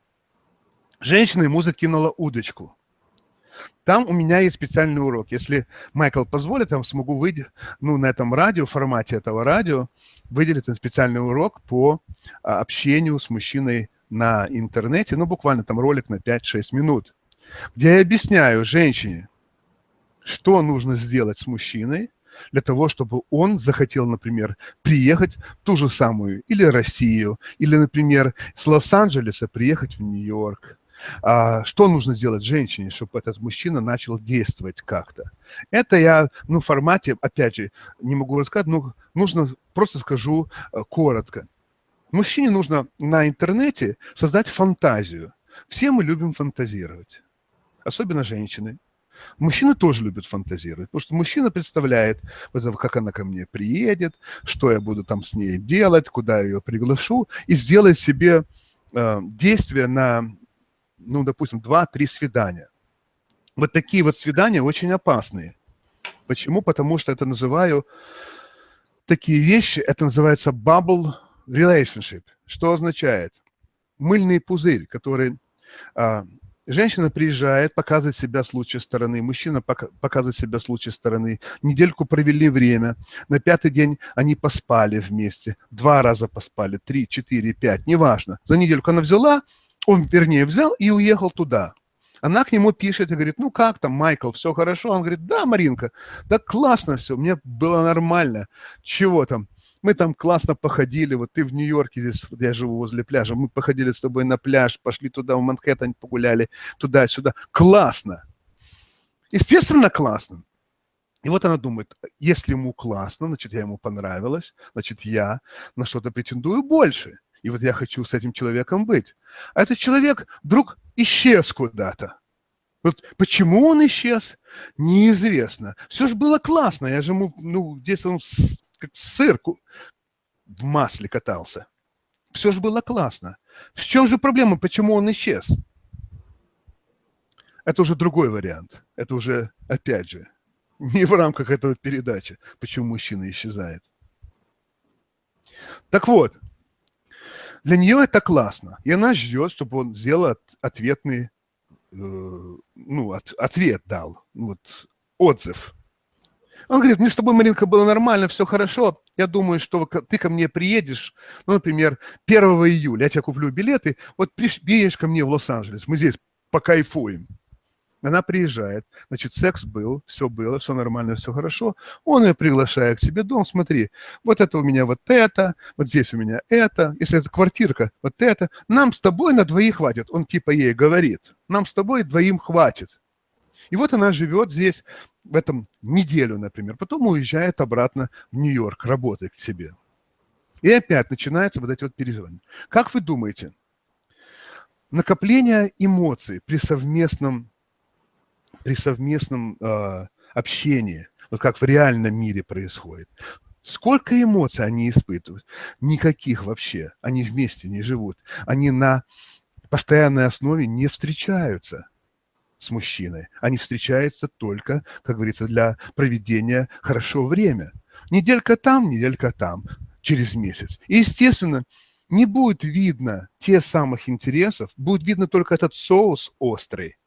Speaker 2: женщина ему закинула удочку, там у меня есть специальный урок. Если Майкл позволит, я смогу выйти, ну, на этом радио, в формате этого радио, выделить специальный урок по а, общению с мужчиной на интернете, ну, буквально там ролик на 5-6 минут, где я объясняю женщине, что нужно сделать с мужчиной, для того, чтобы он захотел, например, приехать в ту же самую или Россию, или, например, с Лос-Анджелеса приехать в Нью-Йорк. А, что нужно сделать женщине, чтобы этот мужчина начал действовать как-то? Это я, ну, в формате, опять же, не могу рассказать, но нужно, просто скажу э, коротко. Мужчине нужно на интернете создать фантазию. Все мы любим фантазировать, особенно женщины. Мужчины тоже любят фантазировать, потому что мужчина представляет, как она ко мне приедет, что я буду там с ней делать, куда я ее приглашу, и сделает себе э, действия на, ну, допустим, два-три свидания. Вот такие вот свидания очень опасные. Почему? Потому что это называю, такие вещи, это называется bubble relationship, что означает мыльный пузырь, который а, женщина приезжает, показывает себя с лучшей стороны, мужчина показывает себя с лучшей стороны, недельку провели время, на пятый день они поспали вместе, два раза поспали, три, четыре, пять, неважно. За недельку она взяла, он, вернее, взял и уехал туда. Она к нему пишет и говорит, ну как там, Майкл, все хорошо? Он говорит, да, Маринка, да классно все, мне было нормально. Чего там? Мы там классно походили, вот ты в Нью-Йорке, здесь я живу возле пляжа, мы походили с тобой на пляж, пошли туда, в Манхэттен погуляли, туда-сюда. Классно! Естественно, классно. И вот она думает, если ему классно, значит, я ему понравилась, значит, я на что-то претендую больше. И вот я хочу с этим человеком быть. А этот человек вдруг исчез куда-то. Вот почему он исчез, неизвестно. Все же было классно. Я же ему, ну, здесь он как сыр в масле катался. Все же было классно. В чем же проблема, почему он исчез? Это уже другой вариант. Это уже, опять же, не в рамках этого передачи, почему мужчина исчезает. Так вот, для нее это классно. И она ждет, чтобы он сделал ответный, э, ну, от, ответ дал, вот, отзыв. Он говорит, мне с тобой, Маринка, было нормально, все хорошо. Я думаю, что ты ко мне приедешь, ну, например, 1 июля, я тебе куплю билеты, вот приедешь ко мне в Лос-Анджелес, мы здесь покайфуем. Она приезжает, значит, секс был, все было, все нормально, все хорошо. Он ее приглашает к себе дом, смотри, вот это у меня вот это, вот здесь у меня это, если это квартирка, вот это. Нам с тобой на двоих хватит. Он типа ей говорит, нам с тобой двоим хватит. И вот она живет здесь в этом неделю, например, потом уезжает обратно в Нью-Йорк, работает к себе. И опять начинается вот эти вот переживания. Как вы думаете, накопление эмоций при совместном, при совместном э, общении, вот как в реальном мире происходит, Сколько эмоций они испытывают? Никаких вообще. Они вместе не живут. Они на постоянной основе не встречаются с мужчиной. Они встречаются только, как говорится, для проведения хорошо время. Неделька там, неделька там, через месяц. И, естественно, не будет видно те самых интересов, будет видно только этот соус острый,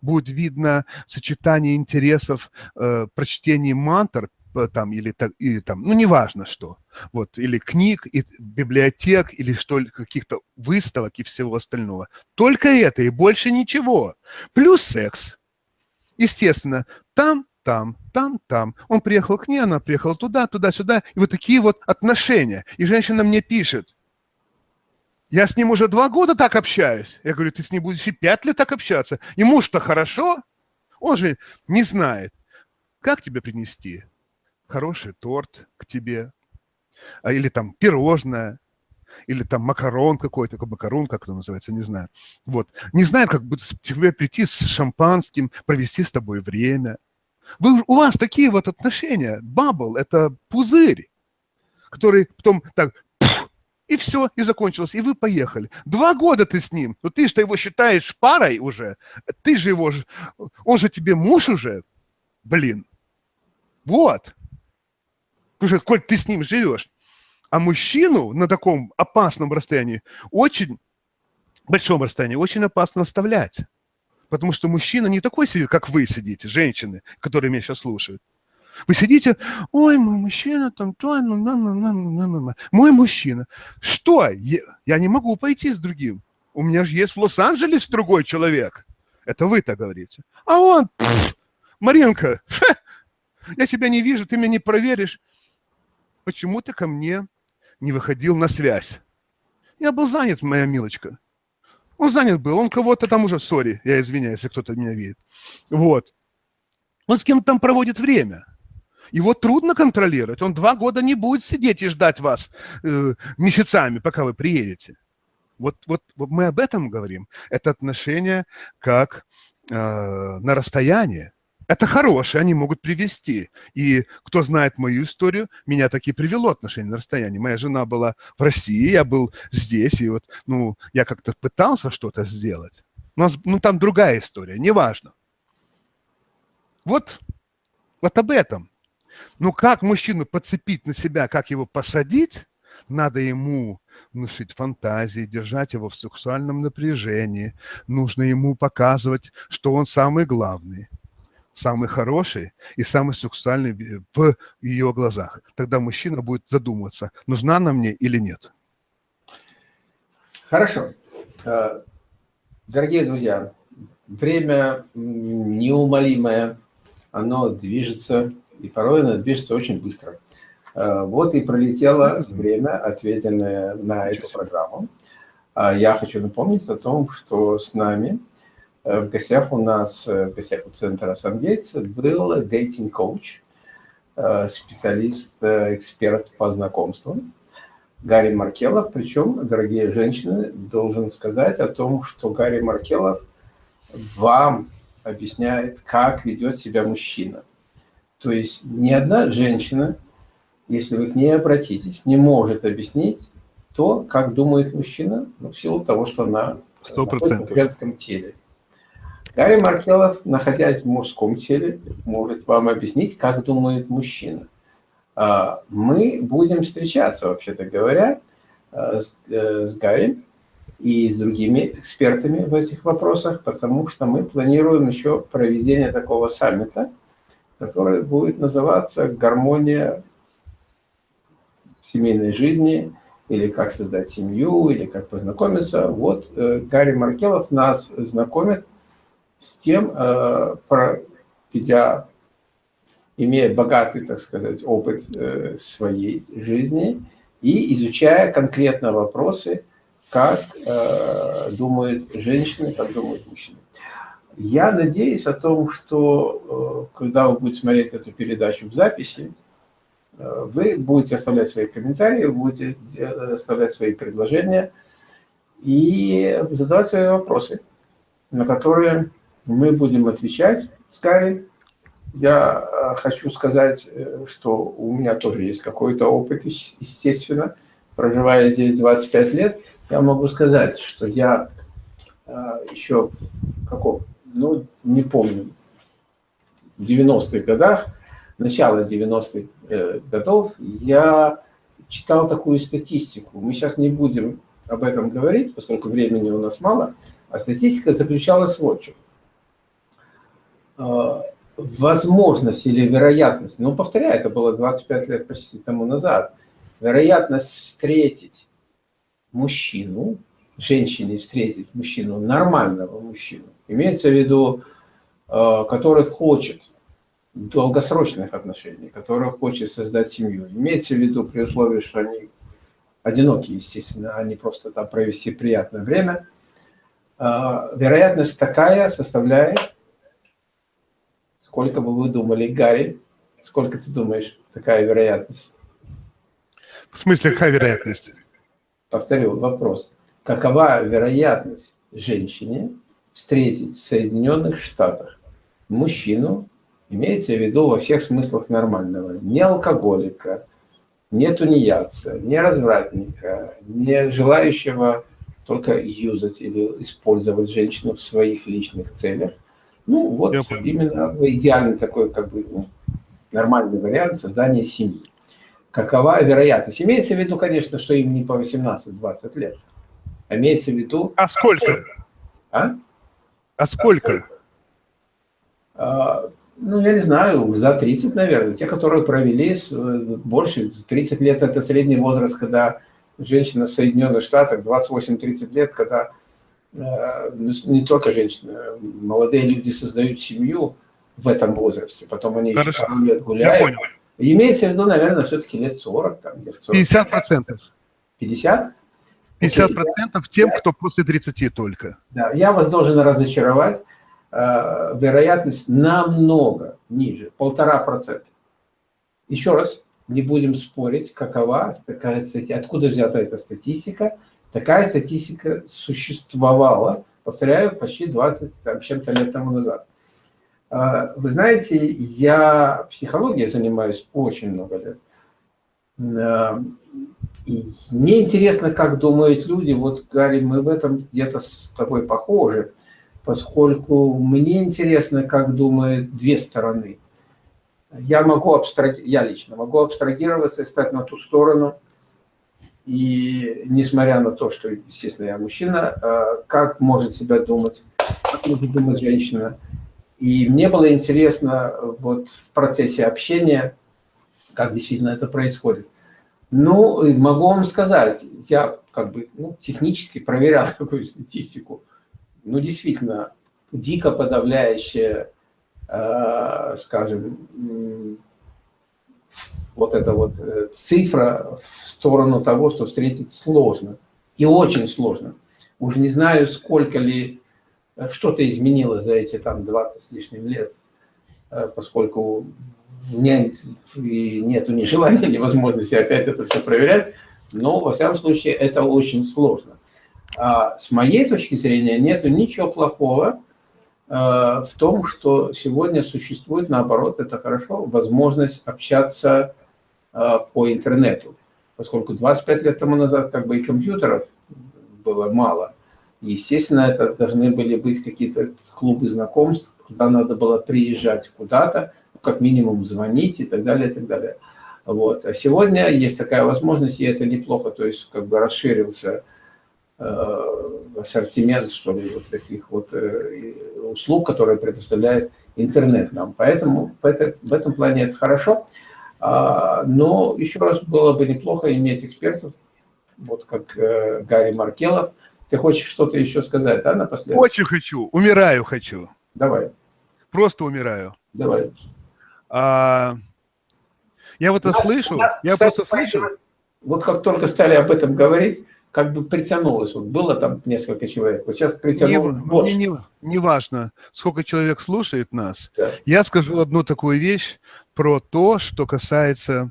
Speaker 2: будет видно сочетание интересов, э, прочтение мантр там, или, или там, ну, неважно что, вот, или книг, и библиотек, или что, каких-то выставок и всего остального. Только это и больше ничего. Плюс секс. Естественно, там, там, там, там. Он приехал к ней, она приехала туда, туда-сюда. И вот такие вот отношения. И женщина мне пишет, я с ним уже два года так общаюсь. Я говорю, ты с ним будешь и пять лет так общаться. Ему-что хорошо? Он же не знает, как тебе принести хороший торт к тебе, а, или там пирожное, или там макарон какой-то, макарон, как это называется, не знаю. Вот. Не знает, как будет тебе прийти с шампанским, провести с тобой время. Вы, у вас такие вот отношения. Бабл – это пузырь, который потом так и все, и закончилось, и вы поехали. Два года ты с ним, но ты же его считаешь парой уже, ты же его, он же тебе муж уже, блин. Вот. Потому коль ты с ним живешь. А мужчину на таком опасном расстоянии, очень большом расстоянии, очень опасно оставлять. Потому что мужчина не такой сидит, как вы сидите, женщины, которые меня сейчас слушают. Вы сидите, ой, мой мужчина там, то, ну, на, на, на, на, на, на. мой мужчина. Что? Я, я не могу пойти с другим. У меня же есть в Лос-Анджелесе другой человек. Это вы так говорите. А он, пфф, Маринка, ха, я тебя не вижу, ты меня не проверишь. Почему ты ко мне не выходил на связь? Я был занят, моя милочка. Он занят был, он кого-то там уже, сори, я извиняюсь, если кто-то меня видит. Вот. Он с кем-то там проводит время. Его трудно контролировать. Он два года не будет сидеть и ждать вас э, месяцами, пока вы приедете. Вот, вот, вот мы об этом говорим. Это отношение как э, на расстояние. Это хорошие, они могут привести. И кто знает мою историю, меня таки привело отношение на расстоянии. Моя жена была в России, я был здесь, и вот, ну, я как-то пытался что-то сделать. У ну, там другая история, неважно. Вот, вот об этом. Ну, как мужчину подцепить на себя, как его посадить, надо ему внушить фантазии, держать его в сексуальном напряжении. Нужно ему показывать, что он самый главный самый хороший и самый сексуальный в ее глазах. Тогда мужчина будет задумываться, нужна она мне или нет.
Speaker 1: Хорошо. Э, дорогие друзья, время неумолимое, оно движется, и порой оно движется очень быстро. Э, вот и пролетело время, ответенное на эту программу. А я хочу напомнить о том, что с нами в гостях у нас, э, в гостях у центра Сангейтс был дейтинг-коуч, э, специалист, эксперт по знакомствам Гарри Маркелов. Причем, дорогие женщины, должен сказать о том, что Гарри Маркелов вам объясняет, как ведет себя мужчина. То есть ни одна женщина, если вы к ней обратитесь, не может объяснить то, как думает мужчина, ну, в силу того, что она 100%. в женском теле. Гарри Маркелов, находясь в мужском теле, может вам объяснить, как думает мужчина. А, мы будем встречаться, вообще-то говоря, э, с, э, с Гарри и с другими экспертами в этих вопросах, потому что мы планируем еще проведение такого саммита, который будет называться «Гармония семейной жизни» или «Как создать семью», или «Как познакомиться». Вот э, Гарри Маркелов нас знакомит с тем, э, проведя, имея богатый, так сказать, опыт э, своей жизни и изучая конкретно вопросы, как э, думают женщины, как думают мужчины. Я надеюсь о том, что когда вы будете смотреть эту передачу в записи, вы будете оставлять свои комментарии, вы будете оставлять свои предложения и задавать свои вопросы, на которые мы будем отвечать с. Я э, хочу сказать, э, что у меня тоже есть какой-то опыт, естественно. Проживая здесь 25 лет, я могу сказать, что я э, еще каком, ну, не помню, в 90-х годах, начало 90-х годов, я читал такую статистику. Мы сейчас не будем об этом говорить, поскольку времени у нас мало, а статистика заключалась в чем. Э, возможность или вероятность, ну, повторяю, это было 25 лет почти тому назад, вероятность встретить мужчину, женщине встретить мужчину, нормального мужчину, имеется в виду, э, который хочет долгосрочных отношений, который хочет создать семью. Имеется в виду при условии, что они одиноки, естественно, а не просто там провести приятное время. Э, вероятность такая составляет, сколько бы вы думали, Гарри, сколько ты думаешь, такая вероятность?
Speaker 2: В смысле, какая вероятность?
Speaker 1: Повторю вопрос. Какова вероятность женщине встретить в Соединенных Штатах мужчину, имеется в виду во всех смыслах нормального, не алкоголика, не тунеядца, не развратника, не желающего только юзать или использовать женщину в своих личных целях. Ну, вот именно идеальный такой, как бы, ну, нормальный вариант создания семьи какова вероятность. Имеется в виду, конечно, что им не по 18-20 лет. А имеется в виду...
Speaker 2: А сколько? А? А сколько?
Speaker 1: А, ну, я не знаю, за 30, наверное. Те, которые провели больше, 30 лет – это средний возраст, когда женщина в Соединенных Штатах, 28-30 лет, когда э, не только женщины, молодые люди создают семью в этом возрасте, потом они Хорошо. еще пару лет гуляют. Я понял. Имеется в виду, наверное, все-таки лет 40. Там,
Speaker 2: лет 40. 50 процентов.
Speaker 1: 50?
Speaker 2: 50 процентов тем, кто после 30 только.
Speaker 1: Да, я вас должен разочаровать. Э, вероятность намного ниже, полтора процента. Еще раз, не будем спорить, какова такая статистика, откуда взята эта статистика. Такая статистика существовала, повторяю, почти 20 чем-то лет тому назад. А, вы знаете, я психологией занимаюсь очень много лет. А, и мне интересно, как думают люди. Вот, Гарри, мы в этом где-то с тобой похожи, поскольку мне интересно, как думают две стороны. Я могу абстраги... я лично могу абстрагироваться и стать на ту сторону, и несмотря на то, что, естественно, я мужчина, а, как может себя думать, как может думать женщина – и мне было интересно вот в процессе общения, как действительно это происходит. Ну, могу вам сказать, я как бы ну, технически проверял такую статистику. Ну, действительно, дико подавляющая, э, скажем, вот эта вот э, цифра в сторону того, что встретить сложно. И очень сложно. Уже не знаю, сколько ли что-то изменилось за эти там 20 с лишним лет, э, поскольку нет, нету ни желания, ни возможности опять это все проверять, но во всяком случае это очень сложно. А с моей точки зрения нету ничего плохого э, в том, что сегодня существует, наоборот, это хорошо, возможность общаться э, по интернету. Поскольку 25 лет тому назад как бы и компьютеров было мало, Естественно, это должны были быть какие-то клубы знакомств, куда надо было приезжать куда-то, как минимум звонить и так далее, и так далее. Вот. А сегодня есть такая возможность, и это неплохо, то есть как бы расширился э, ассортимент, что ли, вот таких вот э, услуг, которые предоставляет интернет нам. Поэтому в, это, в этом плане это хорошо. А, но еще раз было бы неплохо иметь экспертов, вот как э, Гарри Маркелов, ты хочешь что-то еще сказать, да, напоследок?
Speaker 2: Очень хочу, умираю хочу.
Speaker 1: Давай.
Speaker 2: Просто умираю.
Speaker 1: Давай.
Speaker 2: А, я вот это нас, слышу, нас, я кстати, просто слышу.
Speaker 1: Вот как только стали об этом говорить, как бы притянулось. Вот было там несколько человек, вот сейчас притянулось
Speaker 2: не, больше. Не, не, не важно, сколько человек слушает нас. Да. Я скажу одну такую вещь про то, что касается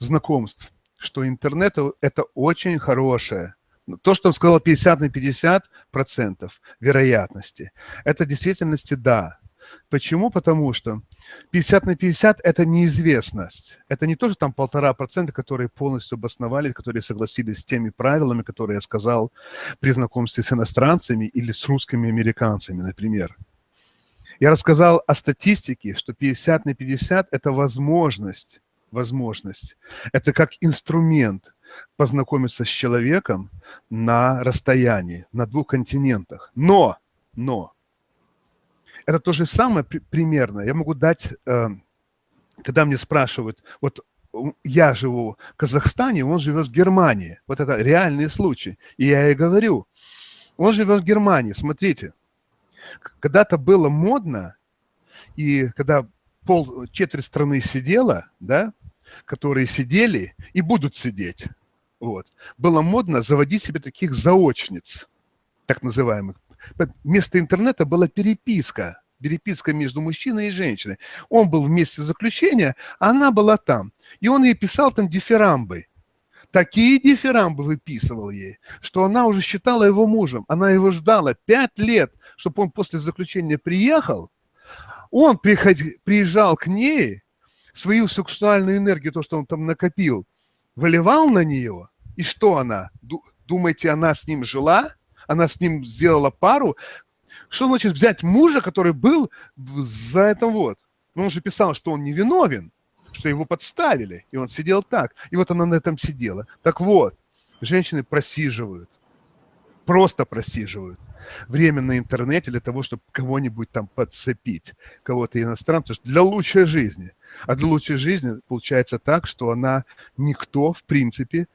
Speaker 2: знакомств, что интернет – это очень хорошее то, что он сказал 50 на 50 процентов вероятности, это в действительности да. Почему? Потому что 50 на 50 – это неизвестность. Это не то, что там полтора процента, которые полностью обосновали, которые согласились с теми правилами, которые я сказал при знакомстве с иностранцами или с русскими американцами, например. Я рассказал о статистике, что 50 на 50 – это возможность, возможность. Это как инструмент – познакомиться с человеком на расстоянии, на двух континентах. Но, но, Это то же самое примерно. Я могу дать, э, когда мне спрашивают, вот я живу в Казахстане, он живет в Германии. Вот это реальный случай. И я и говорю, он живет в Германии, смотрите. Когда-то было модно, и когда пол, четверть страны сидела, да, которые сидели и будут сидеть, вот, было модно заводить себе таких заочниц, так называемых. Вместо интернета была переписка, переписка между мужчиной и женщиной. Он был в месте заключения, а она была там. И он ей писал там дифирамбы. Такие дифирамбы выписывал ей, что она уже считала его мужем. Она его ждала пять лет, чтобы он после заключения приехал. Он приезжал к ней, свою сексуальную энергию, то, что он там накопил, выливал на нее. И что она? Думаете, она с ним жила? Она с ним сделала пару? Что значит взять мужа, который был за это вот? Ну, он же писал, что он невиновен, что его подставили, и он сидел так. И вот она на этом сидела. Так вот, женщины просиживают, просто просиживают время на интернете для того, чтобы кого-нибудь там подцепить, кого-то иностранца, для лучшей жизни. А для лучшей жизни получается так, что она никто, в принципе,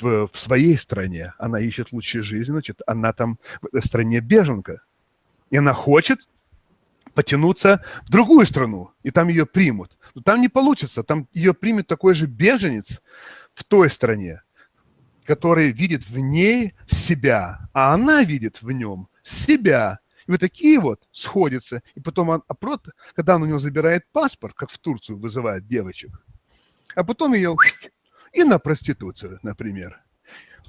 Speaker 2: в, в своей стране. Она ищет лучшей жизни, значит, она там в стране беженка и она хочет потянуться в другую страну, и там ее примут. Но там не получится, там ее примет такой же беженец в той стране, который видит в ней себя, а она видит в нем себя. И вот такие вот сходятся. И потом, он, когда он у него забирает паспорт, как в Турцию вызывает девочек, а потом ее и на проституцию, например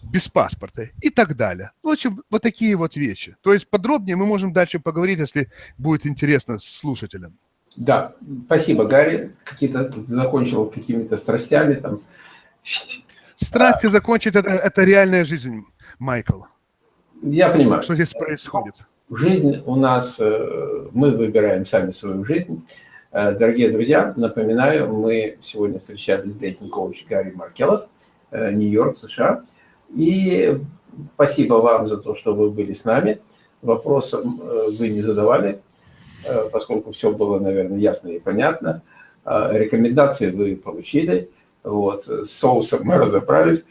Speaker 2: без паспорта и так далее. В общем, вот такие вот вещи. То есть подробнее мы можем дальше поговорить, если будет интересно слушателям.
Speaker 1: Да, спасибо, Гарри. Какие-то закончил какими-то страстями там.
Speaker 2: Страсти а... закончить это, это реальная жизнь, Майкл.
Speaker 1: Я понимаю.
Speaker 2: Что здесь происходит?
Speaker 1: Жизнь у нас, э, мы выбираем сами свою жизнь. Э, дорогие друзья, напоминаю, мы сегодня встречались с дейтинг-коуч Гарри Маркелов, э, Нью-Йорк, США. И спасибо вам за то, что вы были с нами. Вопросов э, вы не задавали, поскольку все было, наверное, ясно и понятно. Рекомендации вы получили. Вот. С соусом мы разобрались.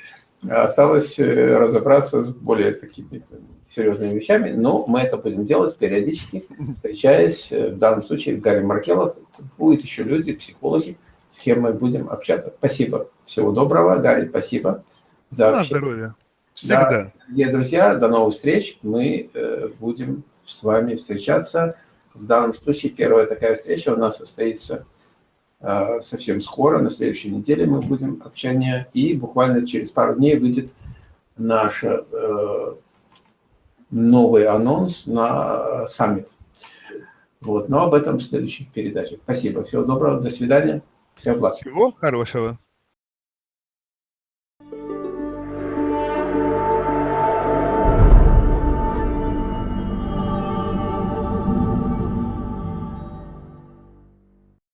Speaker 1: Осталось разобраться с более такими серьезными вещами, но мы это будем делать периодически, встречаясь, в данном случае, Гарри Маркелов. Будут еще люди, психологи, с кем мы будем общаться. Спасибо. Всего доброго, Гарри, спасибо.
Speaker 2: За На здоровье. Всегда. Да,
Speaker 1: друзья, до новых встреч. Мы э, будем с вами встречаться. В данном случае первая такая встреча у нас состоится э, совсем скоро. На следующей неделе мы будем общение. И буквально через пару дней выйдет наш э, новый анонс на саммит. Вот, но об этом в следующих передачах. Спасибо. Всего доброго. До свидания. Всего благ.
Speaker 2: Всего хорошего.